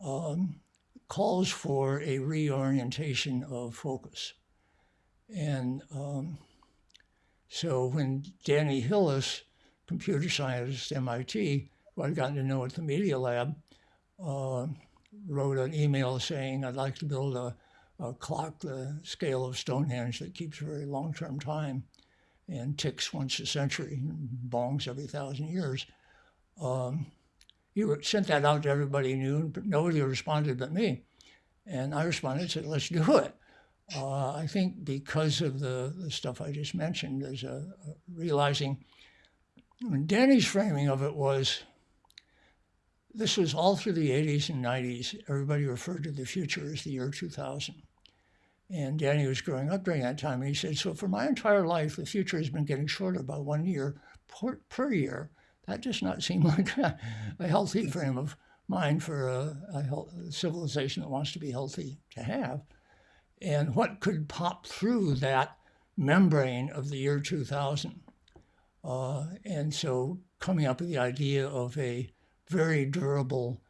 um, calls for a reorientation of focus. And um, so when Danny Hillis, computer scientist at MIT, who I'd gotten to know at the Media Lab, uh, wrote an email saying, I'd like to build a a clock the scale of Stonehenge that keeps very long-term time and ticks once a century, and bongs every thousand years. Um, you sent that out to everybody knew, but nobody responded but me. And I responded and said, let's do it. Uh, I think because of the, the stuff I just mentioned, there's a, a realizing, Danny's framing of it was, this was all through the 80s and 90s. Everybody referred to the future as the year 2000. And Danny was growing up during that time. And he said, So for my entire life, the future has been getting shorter by one year per, per year. That does not seem like a, a healthy frame of mind for a, a, health, civilization that wants to be healthy to have. And what could pop through that membrane of the year 2000? Uh, and so coming up with the idea of a very durable,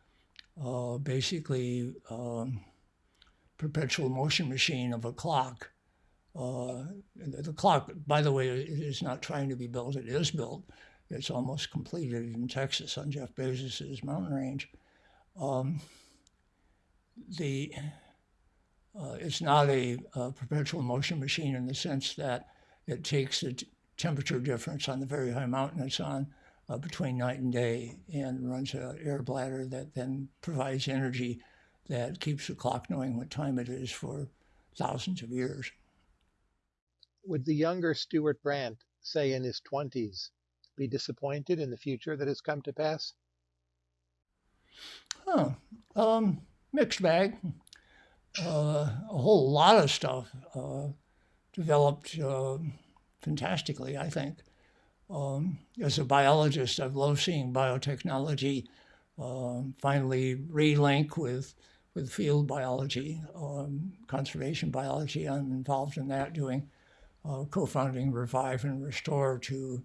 uh, basically, um, perpetual motion machine of a clock. Uh, the clock, by the way, is not trying to be built. It is built. It's almost completed in Texas on Jeff Bezos's mountain range. Um, the uh, it's not a, a, perpetual motion machine in the sense that it takes the temperature difference on the very high mountain it's on uh, between night and day and runs an air bladder that then provides energy that keeps the clock knowing what time it is for thousands of years. Would the younger Stewart Brand, say in his 20s, be disappointed in the future that has come to pass? Huh. Um, mixed bag. Uh, a whole lot of stuff uh, developed uh, fantastically, I think. Um, as a biologist, I've loved seeing biotechnology um, finally relink with with field biology, um, conservation biology. I'm involved in that, doing uh, co-founding Revive and Restore to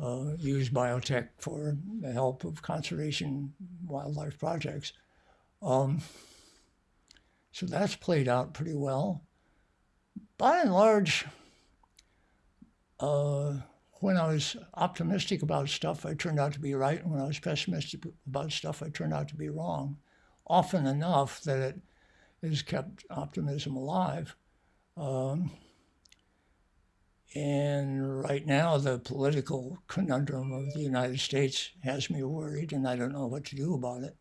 uh, use biotech for the help of conservation wildlife projects. Um, so that's played out pretty well. By and large, uh, when I was optimistic about stuff, I turned out to be right. When I was pessimistic about stuff, I turned out to be wrong often enough that it has kept optimism alive. Um, and right now, the political conundrum of the United States has me worried, and I don't know what to do about it.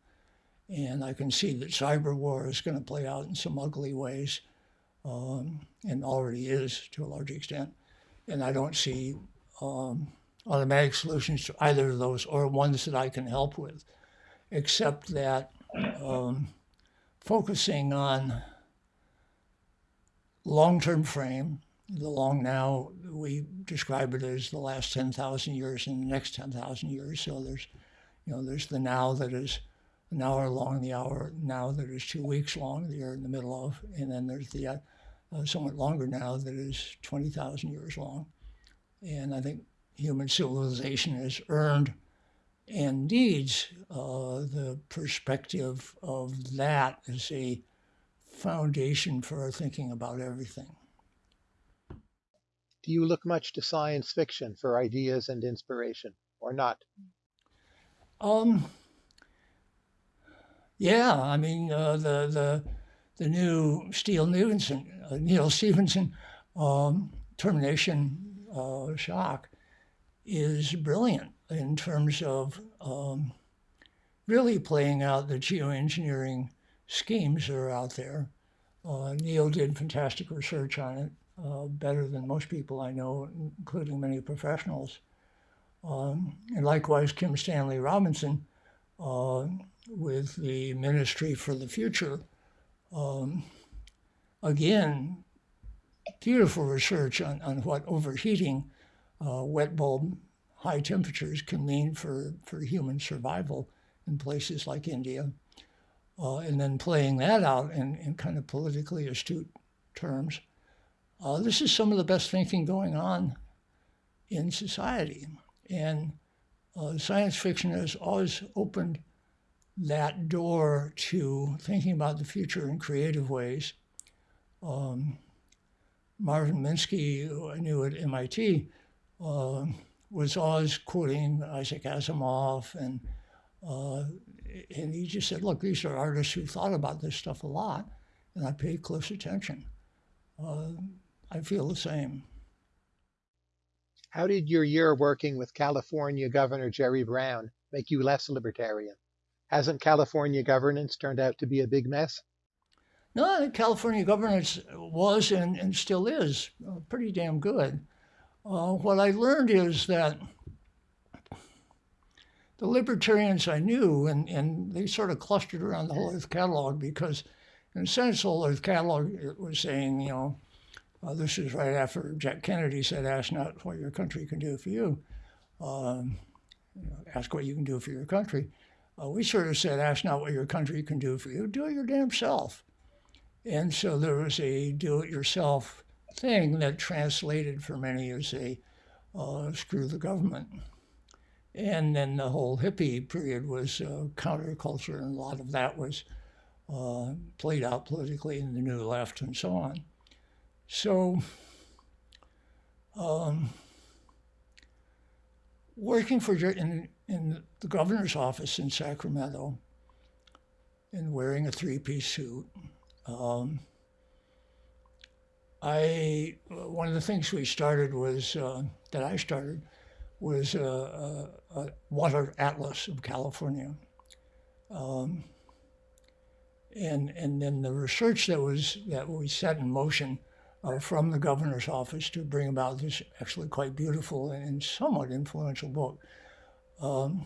And I can see that cyber war is going to play out in some ugly ways, um, and already is to a large extent. And I don't see um, automatic solutions to either of those or ones that I can help with, except that um, focusing on long-term frame. The long now, we describe it as the last 10,000 years and the next 10,000 years. So there's, you know, there's the now that is an hour long, the hour now that is two weeks long, that you're in the middle of, and then there's the uh, uh, somewhat longer now that is 20,000 years long. And I think human civilization has earned and needs uh, the perspective of that as a foundation for thinking about everything. Do you look much to science fiction for ideas and inspiration, or not? Um, yeah, I mean uh, the the the new Steele Stevenson, uh, Neal Stephenson um, termination uh, shock is brilliant in terms of um, really playing out the geoengineering schemes that are out there. Uh, Neal did fantastic research on it, uh, better than most people I know, including many professionals. Um, and likewise, Kim Stanley Robinson uh, with the Ministry for the Future. Um, again, beautiful research on, on what overheating uh, wet bulb high temperatures can mean for, for human survival in places like India. Uh, and then playing that out in, in kind of politically astute terms. Uh, this is some of the best thinking going on in society. And uh, science fiction has always opened that door to thinking about the future in creative ways. Um, Marvin Minsky, who I knew at MIT, uh, was always quoting Isaac Asimov, and uh, and he just said, "Look, these are artists who thought about this stuff a lot, and I paid close attention." Uh, I feel the same. How did your year working with California Governor Jerry Brown make you less libertarian? Hasn't California governance turned out to be a big mess? No, California governance was and, and still is uh, pretty damn good. Uh, what I learned is that the libertarians I knew, and, and they sort of clustered around the Whole Earth Catalog because, in a sense, the Whole Earth Catalog was saying, you know, uh, this is right after Jack Kennedy said, ask not what your country can do for you, um, ask what you can do for your country. Uh, we sort of said, ask not what your country can do for you, do it your damn self. And so there was a do it yourself thing that translated for many as a uh, screw the government. And then the whole hippie period was uh, counterculture, and a lot of that was uh, played out politically in the New Left and so on. So, um, working for in, in the governor's office in Sacramento and wearing a three-piece suit, um, I one of the things we started was uh, that I started was a, a, a, water atlas of California, um, and and then the research that was that we set in motion uh, from the governor's office to bring about this actually quite beautiful and somewhat influential book. Um,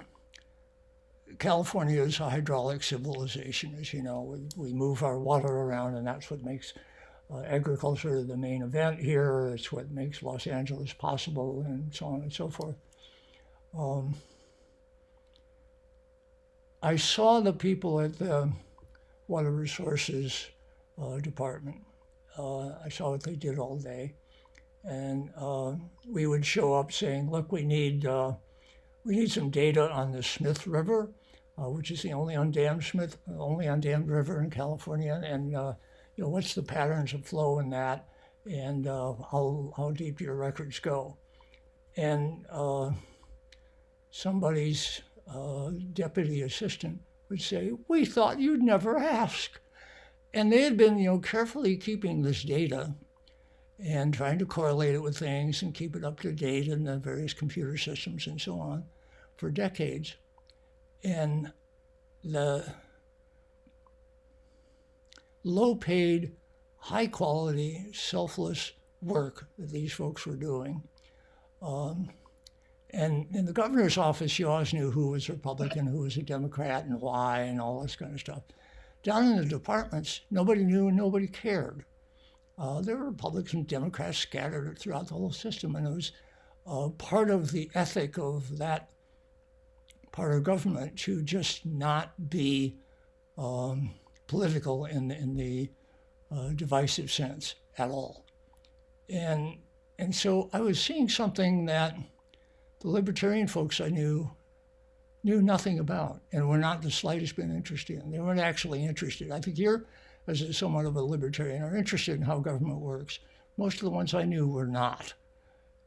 California is a hydraulic civilization, as you know. We, we move our water around, and that's what makes uh, agriculture the main event here. It's what makes Los Angeles possible, and so on and so forth. Um, I saw the people at the Water Resources uh, Department I saw what they did all day. And uh, we would show up saying, look, we need, uh, we need some data on the Smith River, uh, which is the only undammed Smith, only undammed river in California. And, uh, you know, what's the patterns of flow in that? And uh, how, how deep your records go? And somebody's deputy assistant would say, we thought you'd never ask. And they had been, you know, carefully keeping this data and trying to correlate it with things and keep it up to date in the various computer systems and so on for decades. And the low paid, high quality, selfless work that these folks were doing. Um, and in the governor's office, you always knew who was Republican, who was a Democrat, and why, and all this kind of stuff. Down in the departments, nobody knew and nobody cared. Uh, there were Republicans and Democrats scattered throughout the whole system, and it was uh, part of the ethic of that part of government to just not be um, political in the, in the uh, divisive sense at all. And, and so I was seeing something that the libertarian folks I knew knew nothing about and were not the slightest bit interested in. They weren't actually interested. I think you're, as somewhat of a libertarian, are interested in how government works. Most of the ones I knew were not.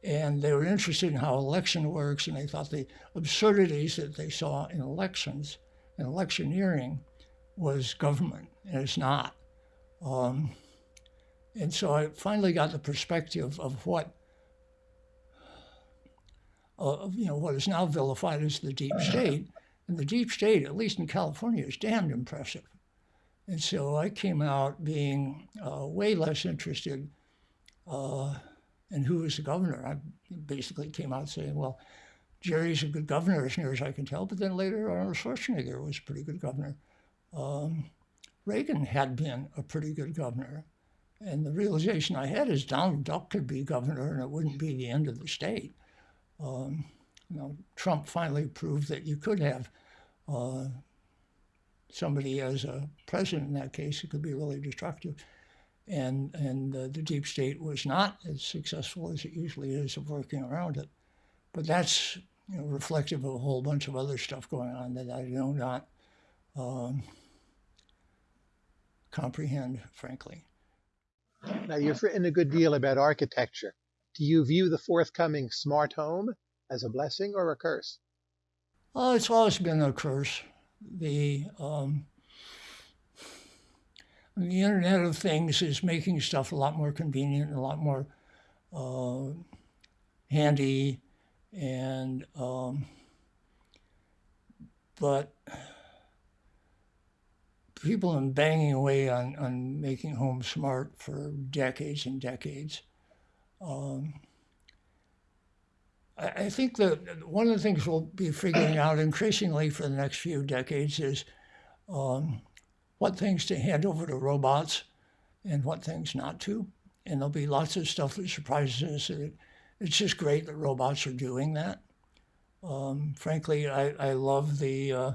And they were interested in how election works, and they thought the absurdities that they saw in elections and electioneering was government, and it's not. Um, and so I finally got the perspective of what, uh, you know, what is now vilified as the deep state. And the deep state, at least in California, is damned impressive. And so I came out being uh, way less interested uh, in who was the governor. I basically came out saying, well, Jerry's a good governor as near as I can tell, but then later Arnold Schwarzenegger was a pretty good governor. Um, Reagan had been a pretty good governor. And the realization I had is Donald Duck could be governor and it wouldn't be the end of the state. Um, you know, Trump finally proved that you could have uh, somebody as a president in that case. It could be really destructive. And, and uh, the deep state was not as successful as it usually is of working around it. But that's you know, reflective of a whole bunch of other stuff going on that I do not um, comprehend, frankly. Now, you've written a good deal about architecture. Do you view the forthcoming smart home as a blessing or a curse? Oh, it's always been a curse. The um, the Internet of Things is making stuff a lot more convenient, a lot more uh, handy, and um, but people have been banging away on, on making homes smart for decades and decades. Um, I, think that one of the things we'll be figuring out increasingly for the next few decades is um, what things to hand over to robots and what things not to. And there'll be lots of stuff that surprises us. It, it's just great that robots are doing that. Um, frankly, I, I love the uh,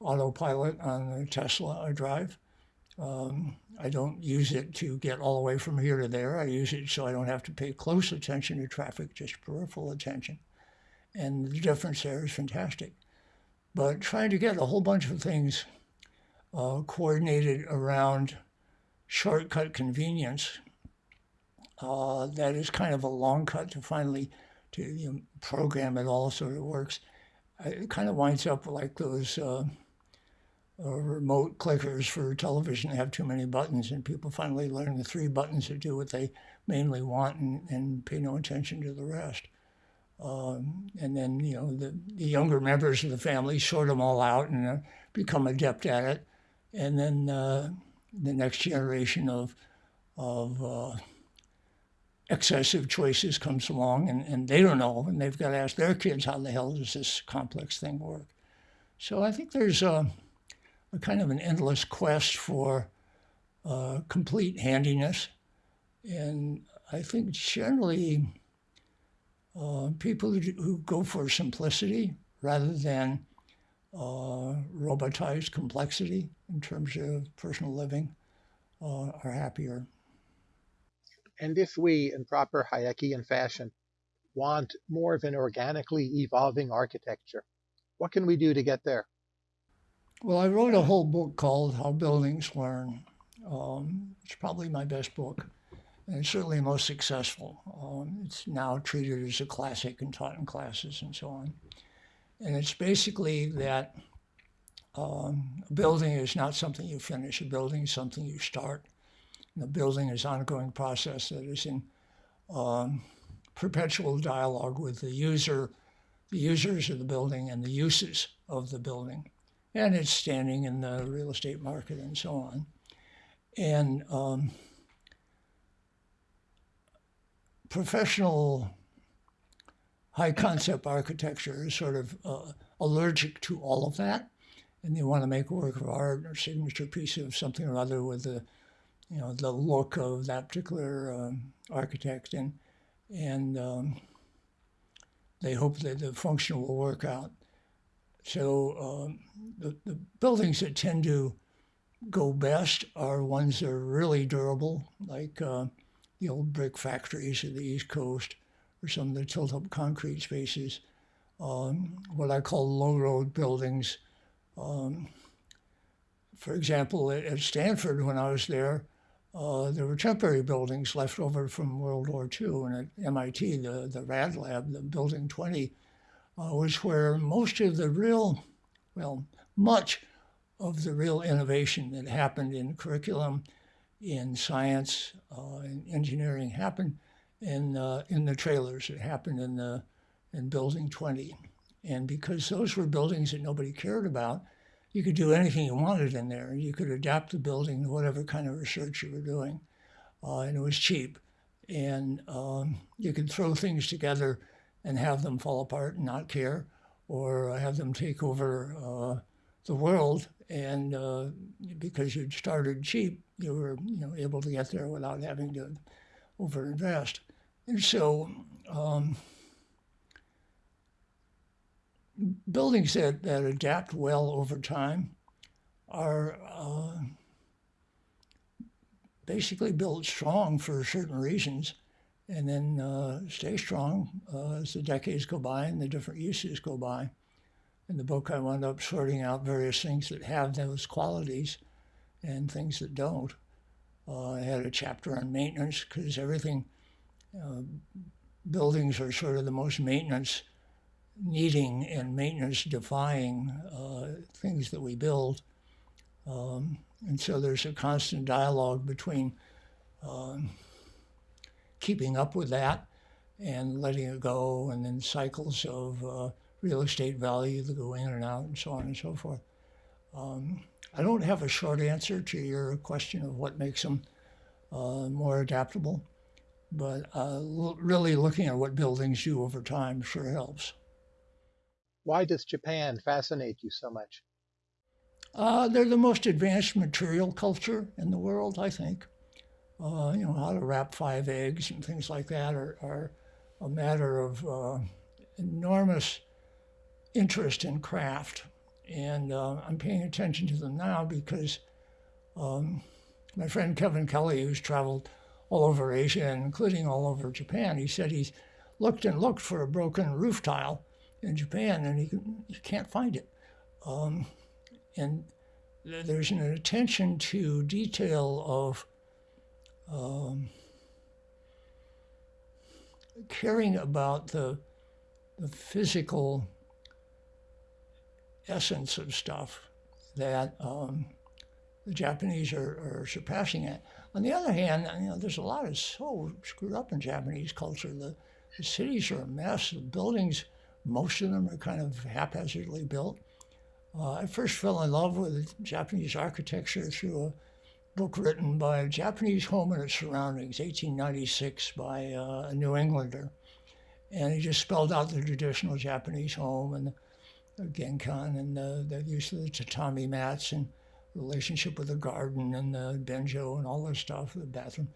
autopilot on the Tesla drive. Um, I don't use it to get all the way from here to there. I use it so I don't have to pay close attention to traffic, just peripheral attention. And the difference there is fantastic. But trying to get a whole bunch of things uh, coordinated around shortcut convenience, uh, that is kind of a long cut to finally to you know, program it all so it works. It kind of winds up like those uh, uh, remote clickers for television have too many buttons, and people finally learn the three buttons that do what they mainly want and, and pay no attention to the rest. Um, and then, you know, the, the, younger members of the family sort them all out and uh, become adept at it. And then uh, the next generation of, of uh, excessive choices comes along and, and they don't know, and they've got to ask their kids how the hell does this complex thing work. So I think there's a, a kind of an endless quest for uh, complete handiness. And I think generally uh, people who go for simplicity rather than uh, robotized complexity in terms of personal living uh, are happier. And if we, in proper Hayekian fashion, want more of an organically evolving architecture, what can we do to get there? Well, I wrote a whole book called How Buildings Learn. Um, it's probably my best book, and it's certainly most successful. Um, it's now treated as a classic and taught in classes and so on. And it's basically that um, a building is not something you finish. A building is something you start. And a building is an ongoing process that is in um, perpetual dialogue with the user, the users of the building, and the uses of the building and its standing in the real estate market and so on. And um, professional high concept architecture is sort of uh, allergic to all of that. And they want to make a work of art or signature piece of something or other with the, you know, the look of that particular um, architect. And, and um, they hope that the function will work out So um, the, the buildings that tend to go best are ones that are really durable, like uh, the old brick factories of the East Coast or some of the tilt-up concrete spaces. Um, what I call low road buildings. Um, for example, at, at, Stanford, when I was there, uh, there were temporary buildings left over from World War II. And at MIT, the, the RAD lab, the Building 20, uh, was where most of the real, well, much of the real innovation that happened in curriculum, in science, uh, in engineering happened in uh, in the trailers. It happened in the in Building 20, and because those were buildings that nobody cared about, you could do anything you wanted in there. You could adapt the building to whatever kind of research you were doing, uh, and it was cheap, and um, you could throw things together and have them fall apart and not care, or have them take over uh, the world. And uh, because you'd started cheap, you were you know able to get there without having to overinvest. And so um, buildings that, that adapt well over time are uh, basically built strong for certain reasons and then uh, stay strong uh, as the decades go by and the different uses go by. In the book, I wound up sorting out various things that have those qualities and things that don't. Uh, I had a chapter on maintenance because everything, uh, buildings are sort of the most maintenance needing and maintenance defying uh, things that we build. Um, and so there's a constant dialogue between um, keeping up with that and letting it go, and then cycles of uh, real estate value that go in and out, and so on and so forth. Um, I don't have a short answer to your question of what makes them uh, more adaptable, but uh, really looking at what buildings do over time sure helps. Why does Japan fascinate you so much? Uh, they're the most advanced material culture in the world, I think. Uh, you know, how to wrap five eggs and things like that are, are a matter of uh, enormous interest in craft. And uh, I'm paying attention to them now because um, my friend Kevin Kelly, who's traveled all over Asia, including all over Japan, he said he's looked and looked for a broken roof tile in Japan, and he, he can't find it. Um, and there's an attention to detail of um, caring about the, the physical essence of stuff that um, the Japanese are, are, surpassing it. On the other hand, you know, there's a lot of so screwed up in Japanese culture. The, the cities are a mess. The buildings most of them are kind of haphazardly built. Uh, I first fell in love with Japanese architecture through a book written by a Japanese home and its surroundings, 1896, by uh, a New Englander. And he just spelled out the traditional Japanese home and the genkan and the, the use of the tatami mats and relationship with the garden and the benjo and all this stuff, the bathroom.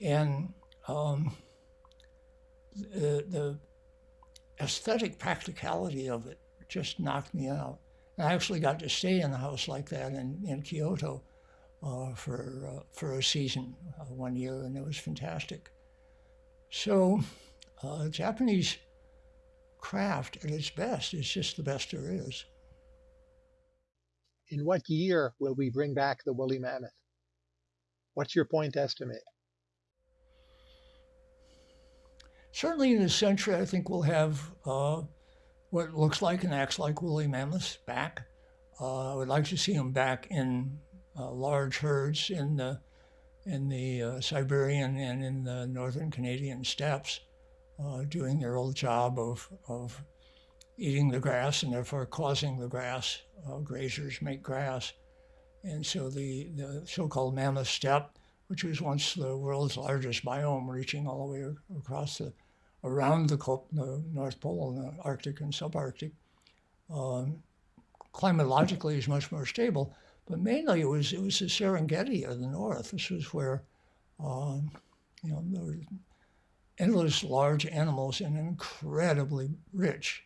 And um, the, the aesthetic practicality of it just knocked me out. I actually got to stay in a house like that in, in Kyoto uh, for, uh, for a season uh, one year, and it was fantastic. So, uh, Japanese craft at its best is just the best there is. In what year will we bring back the woolly mammoth? What's your point estimate? certainly in this century, I think we'll have uh, what looks like and acts like woolly mammoths back. Uh, I would like to see them back in large herds in the in the uh, Siberian and in the northern Canadian steppes, uh, doing their old job of of eating the grass and therefore causing the grass. Uh, grazers make grass, and so the the so-called mammoth steppe, which was once the world's largest biome, reaching all the way across the around the, the North Pole and the Arctic and subarctic. Um, climatologically is much more stable, but mainly it was it was the Serengeti of the north. This was where um, you know there were endless large animals and incredibly rich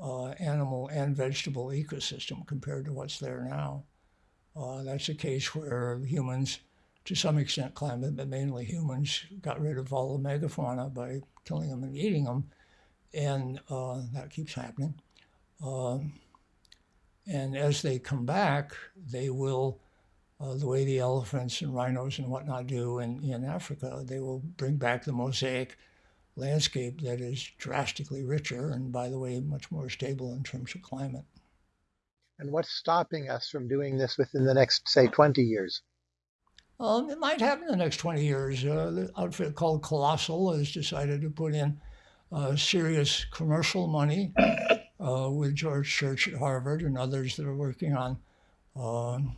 uh, animal and vegetable ecosystem compared to what's there now. Uh, that's a case where humans, to some extent climate, but mainly humans, got rid of all the megafauna by killing them and eating them, and uh, that keeps happening. Um, and as they come back, they will, uh, the way the elephants and rhinos and whatnot do in, in Africa, they will bring back the mosaic landscape that is drastically richer and, by the way, much more stable in terms of climate. And what's stopping us from doing this within the next, say, 20 years? Um, it might happen in the next 20 years. Uh, the outfit called Colossal has decided to put in uh, serious commercial money uh, with George Church at Harvard and others that are working on, um,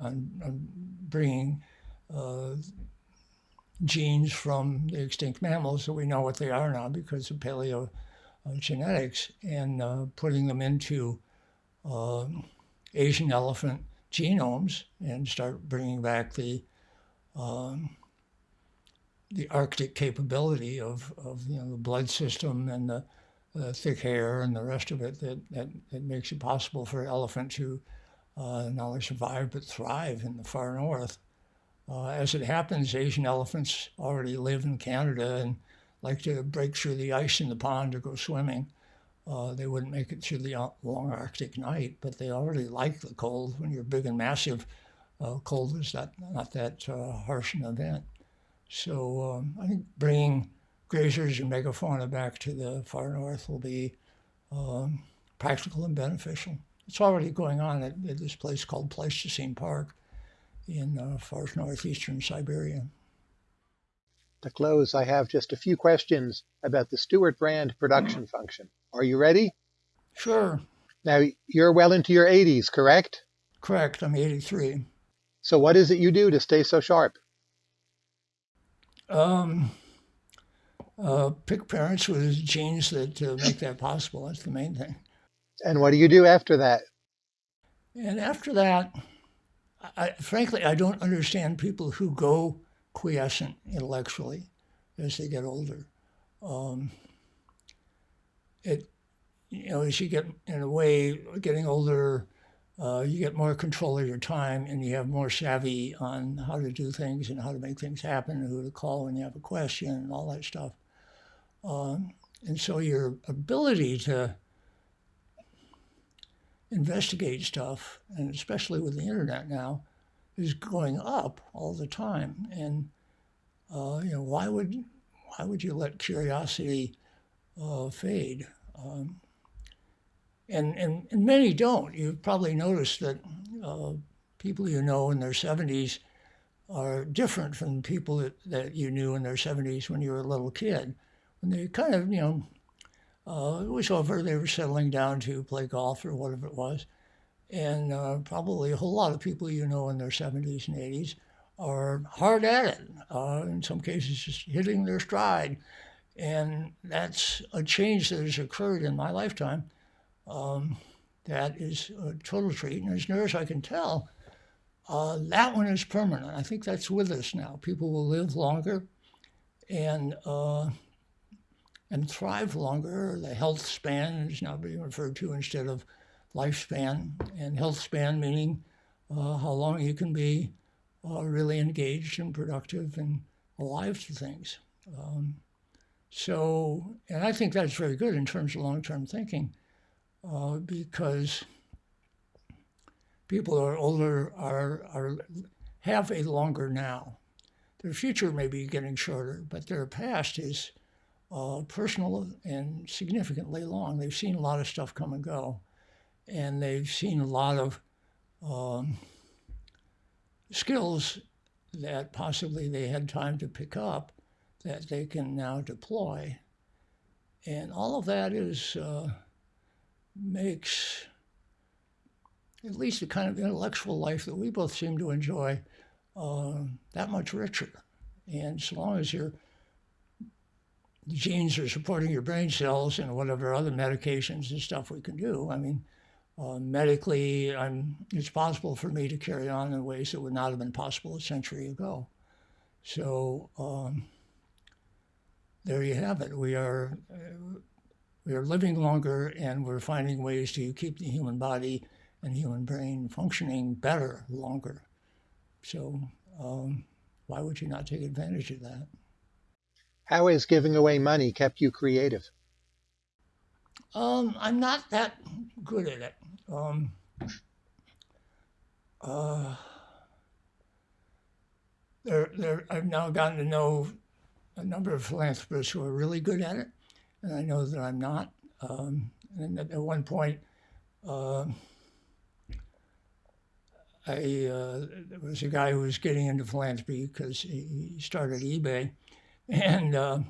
on, on, bringing uh, genes from the extinct mammals that we know what they are now because of paleogenetics and uh, putting them into Asian elephant genomes and start bringing back the um, the Arctic capability of, of you know the blood system and the, the, thick hair and the rest of it that, that, that makes it possible for elephants to uh, not only survive but thrive in the far north. Uh, as it happens, Asian elephants already live in Canada and like to break through the ice in the pond to go swimming. Uh, they wouldn't make it through the long Arctic night, but they already like the cold. When you're big and massive, uh, cold is not, not that uh, harsh an event. So um, I think bringing grazers and megafauna back to the far north will be um, practical and beneficial. It's already going on at, at this place called Pleistocene Park in uh, far northeastern Siberia. To close, I have just a few questions about the Stewart Brand production function. Are you ready? Sure. Now, you're well into your 80s, correct? Correct. I'm 83. So, what is it you do to stay so sharp? Um, uh, pick parents with genes that uh, make that possible. That's the main thing. And what do you do after that? And after that, I, frankly, I don't understand people who go quiescent intellectually as they get older. Um, it, you know, as you get in a way, getting older, uh, you get more control of your time and you have more savvy on how to do things and how to make things happen and who to call when you have a question and all that stuff. Um, and so your ability to investigate stuff, and especially with the internet now, is going up all the time. And uh, you know, why would why would you let curiosity uh, fade? Um, and, and and many don't. You've probably noticed that uh, people you know in their 70s are different from people that, that you knew in their 70s when you were a little kid. When they kind of, you know, uh, it was over, they were settling down to play golf or whatever it was. And uh, probably a whole lot of people you know in their 70s and 80s are hard at it, uh, in some cases just hitting their stride. And that's a change that has occurred in my lifetime. Um, that is a total treat. And as near as I can tell, uh, that one is permanent. I think that's with us now. People will live longer and uh, and thrive longer. The health span is now being referred to instead of lifespan, and health span meaning uh, how long you can be uh, really engaged and productive and alive to things. Um, so, and I think that's very good in terms of long-term thinking, uh, because people who are older are, are have a longer now. Their future may be getting shorter, but their past is uh, personal and significantly long. They've seen a lot of stuff come and go, and they've seen a lot of um, skills that possibly they had time to pick up that they can now deploy. And all of that is uh, makes at least the kind of intellectual life that we both seem to enjoy uh, that much richer. And so long as your genes are supporting your brain cells and whatever other medications and stuff we can do, I mean, uh, medically, I'm, it's possible for me to carry on in ways that would not have been possible a century ago. So um, there you have it. We are uh, we're living longer and we're finding ways to keep the human body and human brain functioning better longer. So um, why would you not take advantage of that? How has giving away money kept you creative? Um, I'm not that good at it. Um, uh, there, there, I've now gotten to know a number of philanthropists who are really good at it, and I know that I'm not. Um, and at, at, one point, uh, I uh, there was a guy who was getting into philanthropy because he, he started eBay, and uh,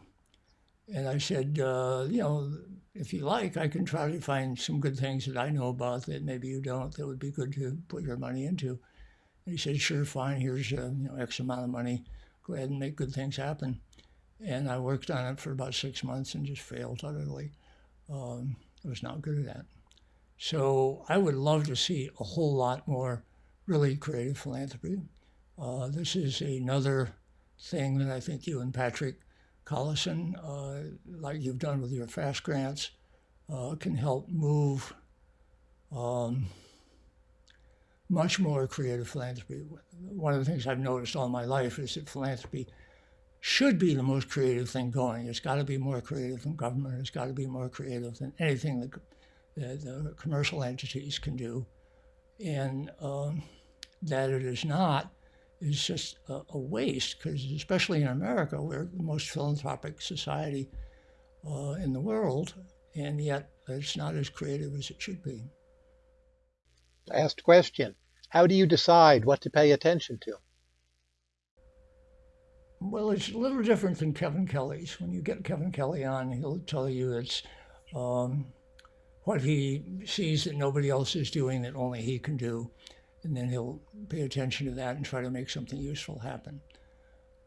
and I said, uh, you know, if you like, I can try to find some good things that I know about that maybe you don't that would be good to put your money into. And he said, sure, fine. Here's uh, you know X amount of money. Go ahead and make good things happen. And I worked on it for about six months and just failed utterly. Um, I was not good at that. So I would love to see a whole lot more really creative philanthropy. Uh, this is another thing that I think you and Patrick Collison, uh, like you've done with your FAST grants, uh, can help move um, much more creative philanthropy. One of the things I've noticed all my life is that philanthropy should be the most creative thing going. It's got to be more creative than government. It's got to be more creative than anything that the, the commercial entities can do. And um, that it is not is just a, a waste because especially in America, we're the most philanthropic society uh, in the world, and yet it's not as creative as it should be. Last question. How do you decide what to pay attention to? Well, it's a little different than Kevin Kelly's. When you get Kevin Kelly on, he'll tell you it's um, what he sees that nobody else is doing that only he can do and then he'll pay attention to that and try to make something useful happen.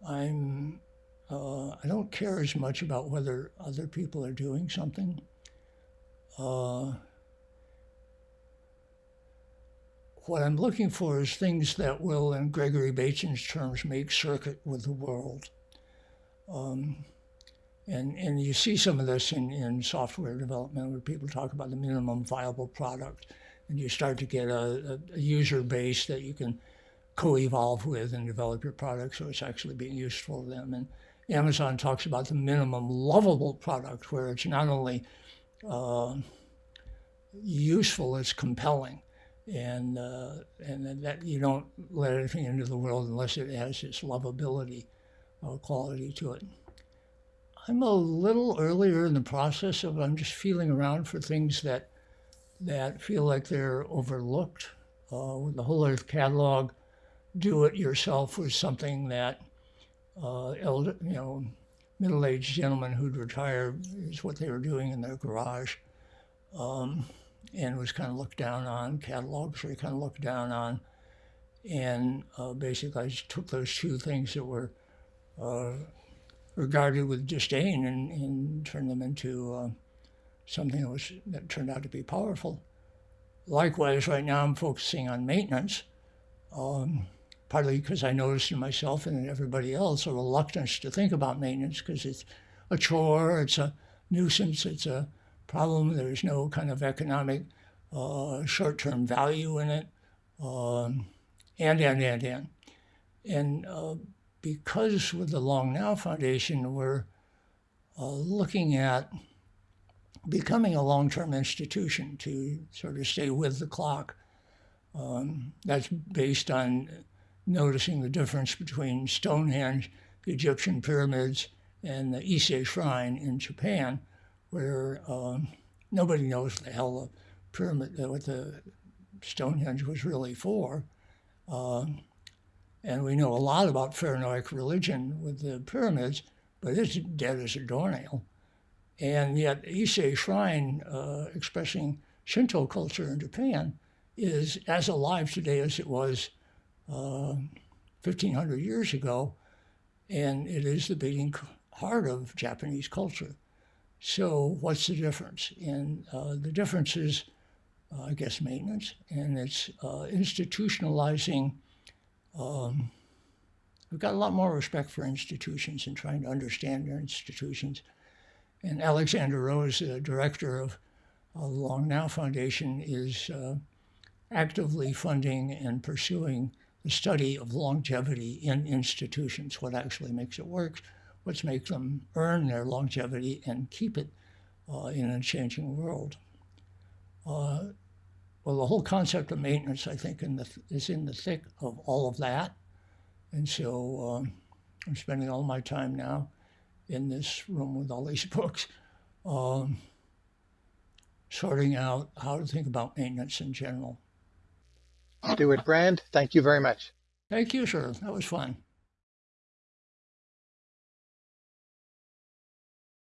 I'm uh, I don't care as much about whether other people are doing something. Uh, what I'm looking for is things that will, in Gregory Bateson's terms, make circuit with the world. Um, and, and you see some of this in, in software development where people talk about the minimum viable product and you start to get a, a user base that you can co-evolve with and develop your product so it's actually being useful to them. And Amazon talks about the minimum lovable product where it's not only uh, useful, it's compelling. And, uh, and that you don't let anything into the world unless it has this lovability uh, quality to it. I'm a little earlier in the process of I'm just feeling around for things that that feel like they're overlooked. Uh, with the Whole Earth Catalog, do it yourself was something that uh, elder, you know, middle-aged gentlemen who'd retired is what they were doing in their garage, um, and was kind of looked down on. Catalogs were kind of looked down on, and uh, basically I just took those two things that were uh, regarded with disdain and, and turned them into uh, something that, was, that turned out to be powerful. Likewise, right now I'm focusing on maintenance, um, partly because I noticed in myself and in everybody else a reluctance to think about maintenance because it's a chore, it's a nuisance, it's a problem. There's no kind of economic uh, short-term value in it, um, and, and, and, and. And uh, because with the Long Now Foundation, we're uh, looking at becoming a long-term institution to sort of stay with the clock. Um, that's based on noticing the difference between Stonehenge, the Egyptian pyramids, and the Ise Shrine in Japan, where um, nobody knows the hell the pyramid, uh, what the Stonehenge was really for. Uh, and we know a lot about Pharaonic religion with the pyramids, but it's dead as a doornail. And yet Ise Shrine, uh, expressing Shinto culture in Japan, is as alive today as it was uh, 1,500 years ago, and it is the beating heart of Japanese culture. So what's the difference? And uh, the difference is, uh, I guess, maintenance, and it's uh, institutionalizing. Um, we've got a lot more respect for institutions and trying to understand their institutions And Alexander Rose, the director of the Long Now Foundation, is uh, actively funding and pursuing the study of longevity in institutions, what actually makes it work, what's make them earn their longevity and keep it uh, in a changing world. Uh, well, the whole concept of maintenance, I think, in the, is in the thick of all of that. And so um, I'm spending all my time now in this room with all these books, um, sorting out how to think about maintenance in general. Stewart Brand, thank you very much. Thank you, sir. That was fun.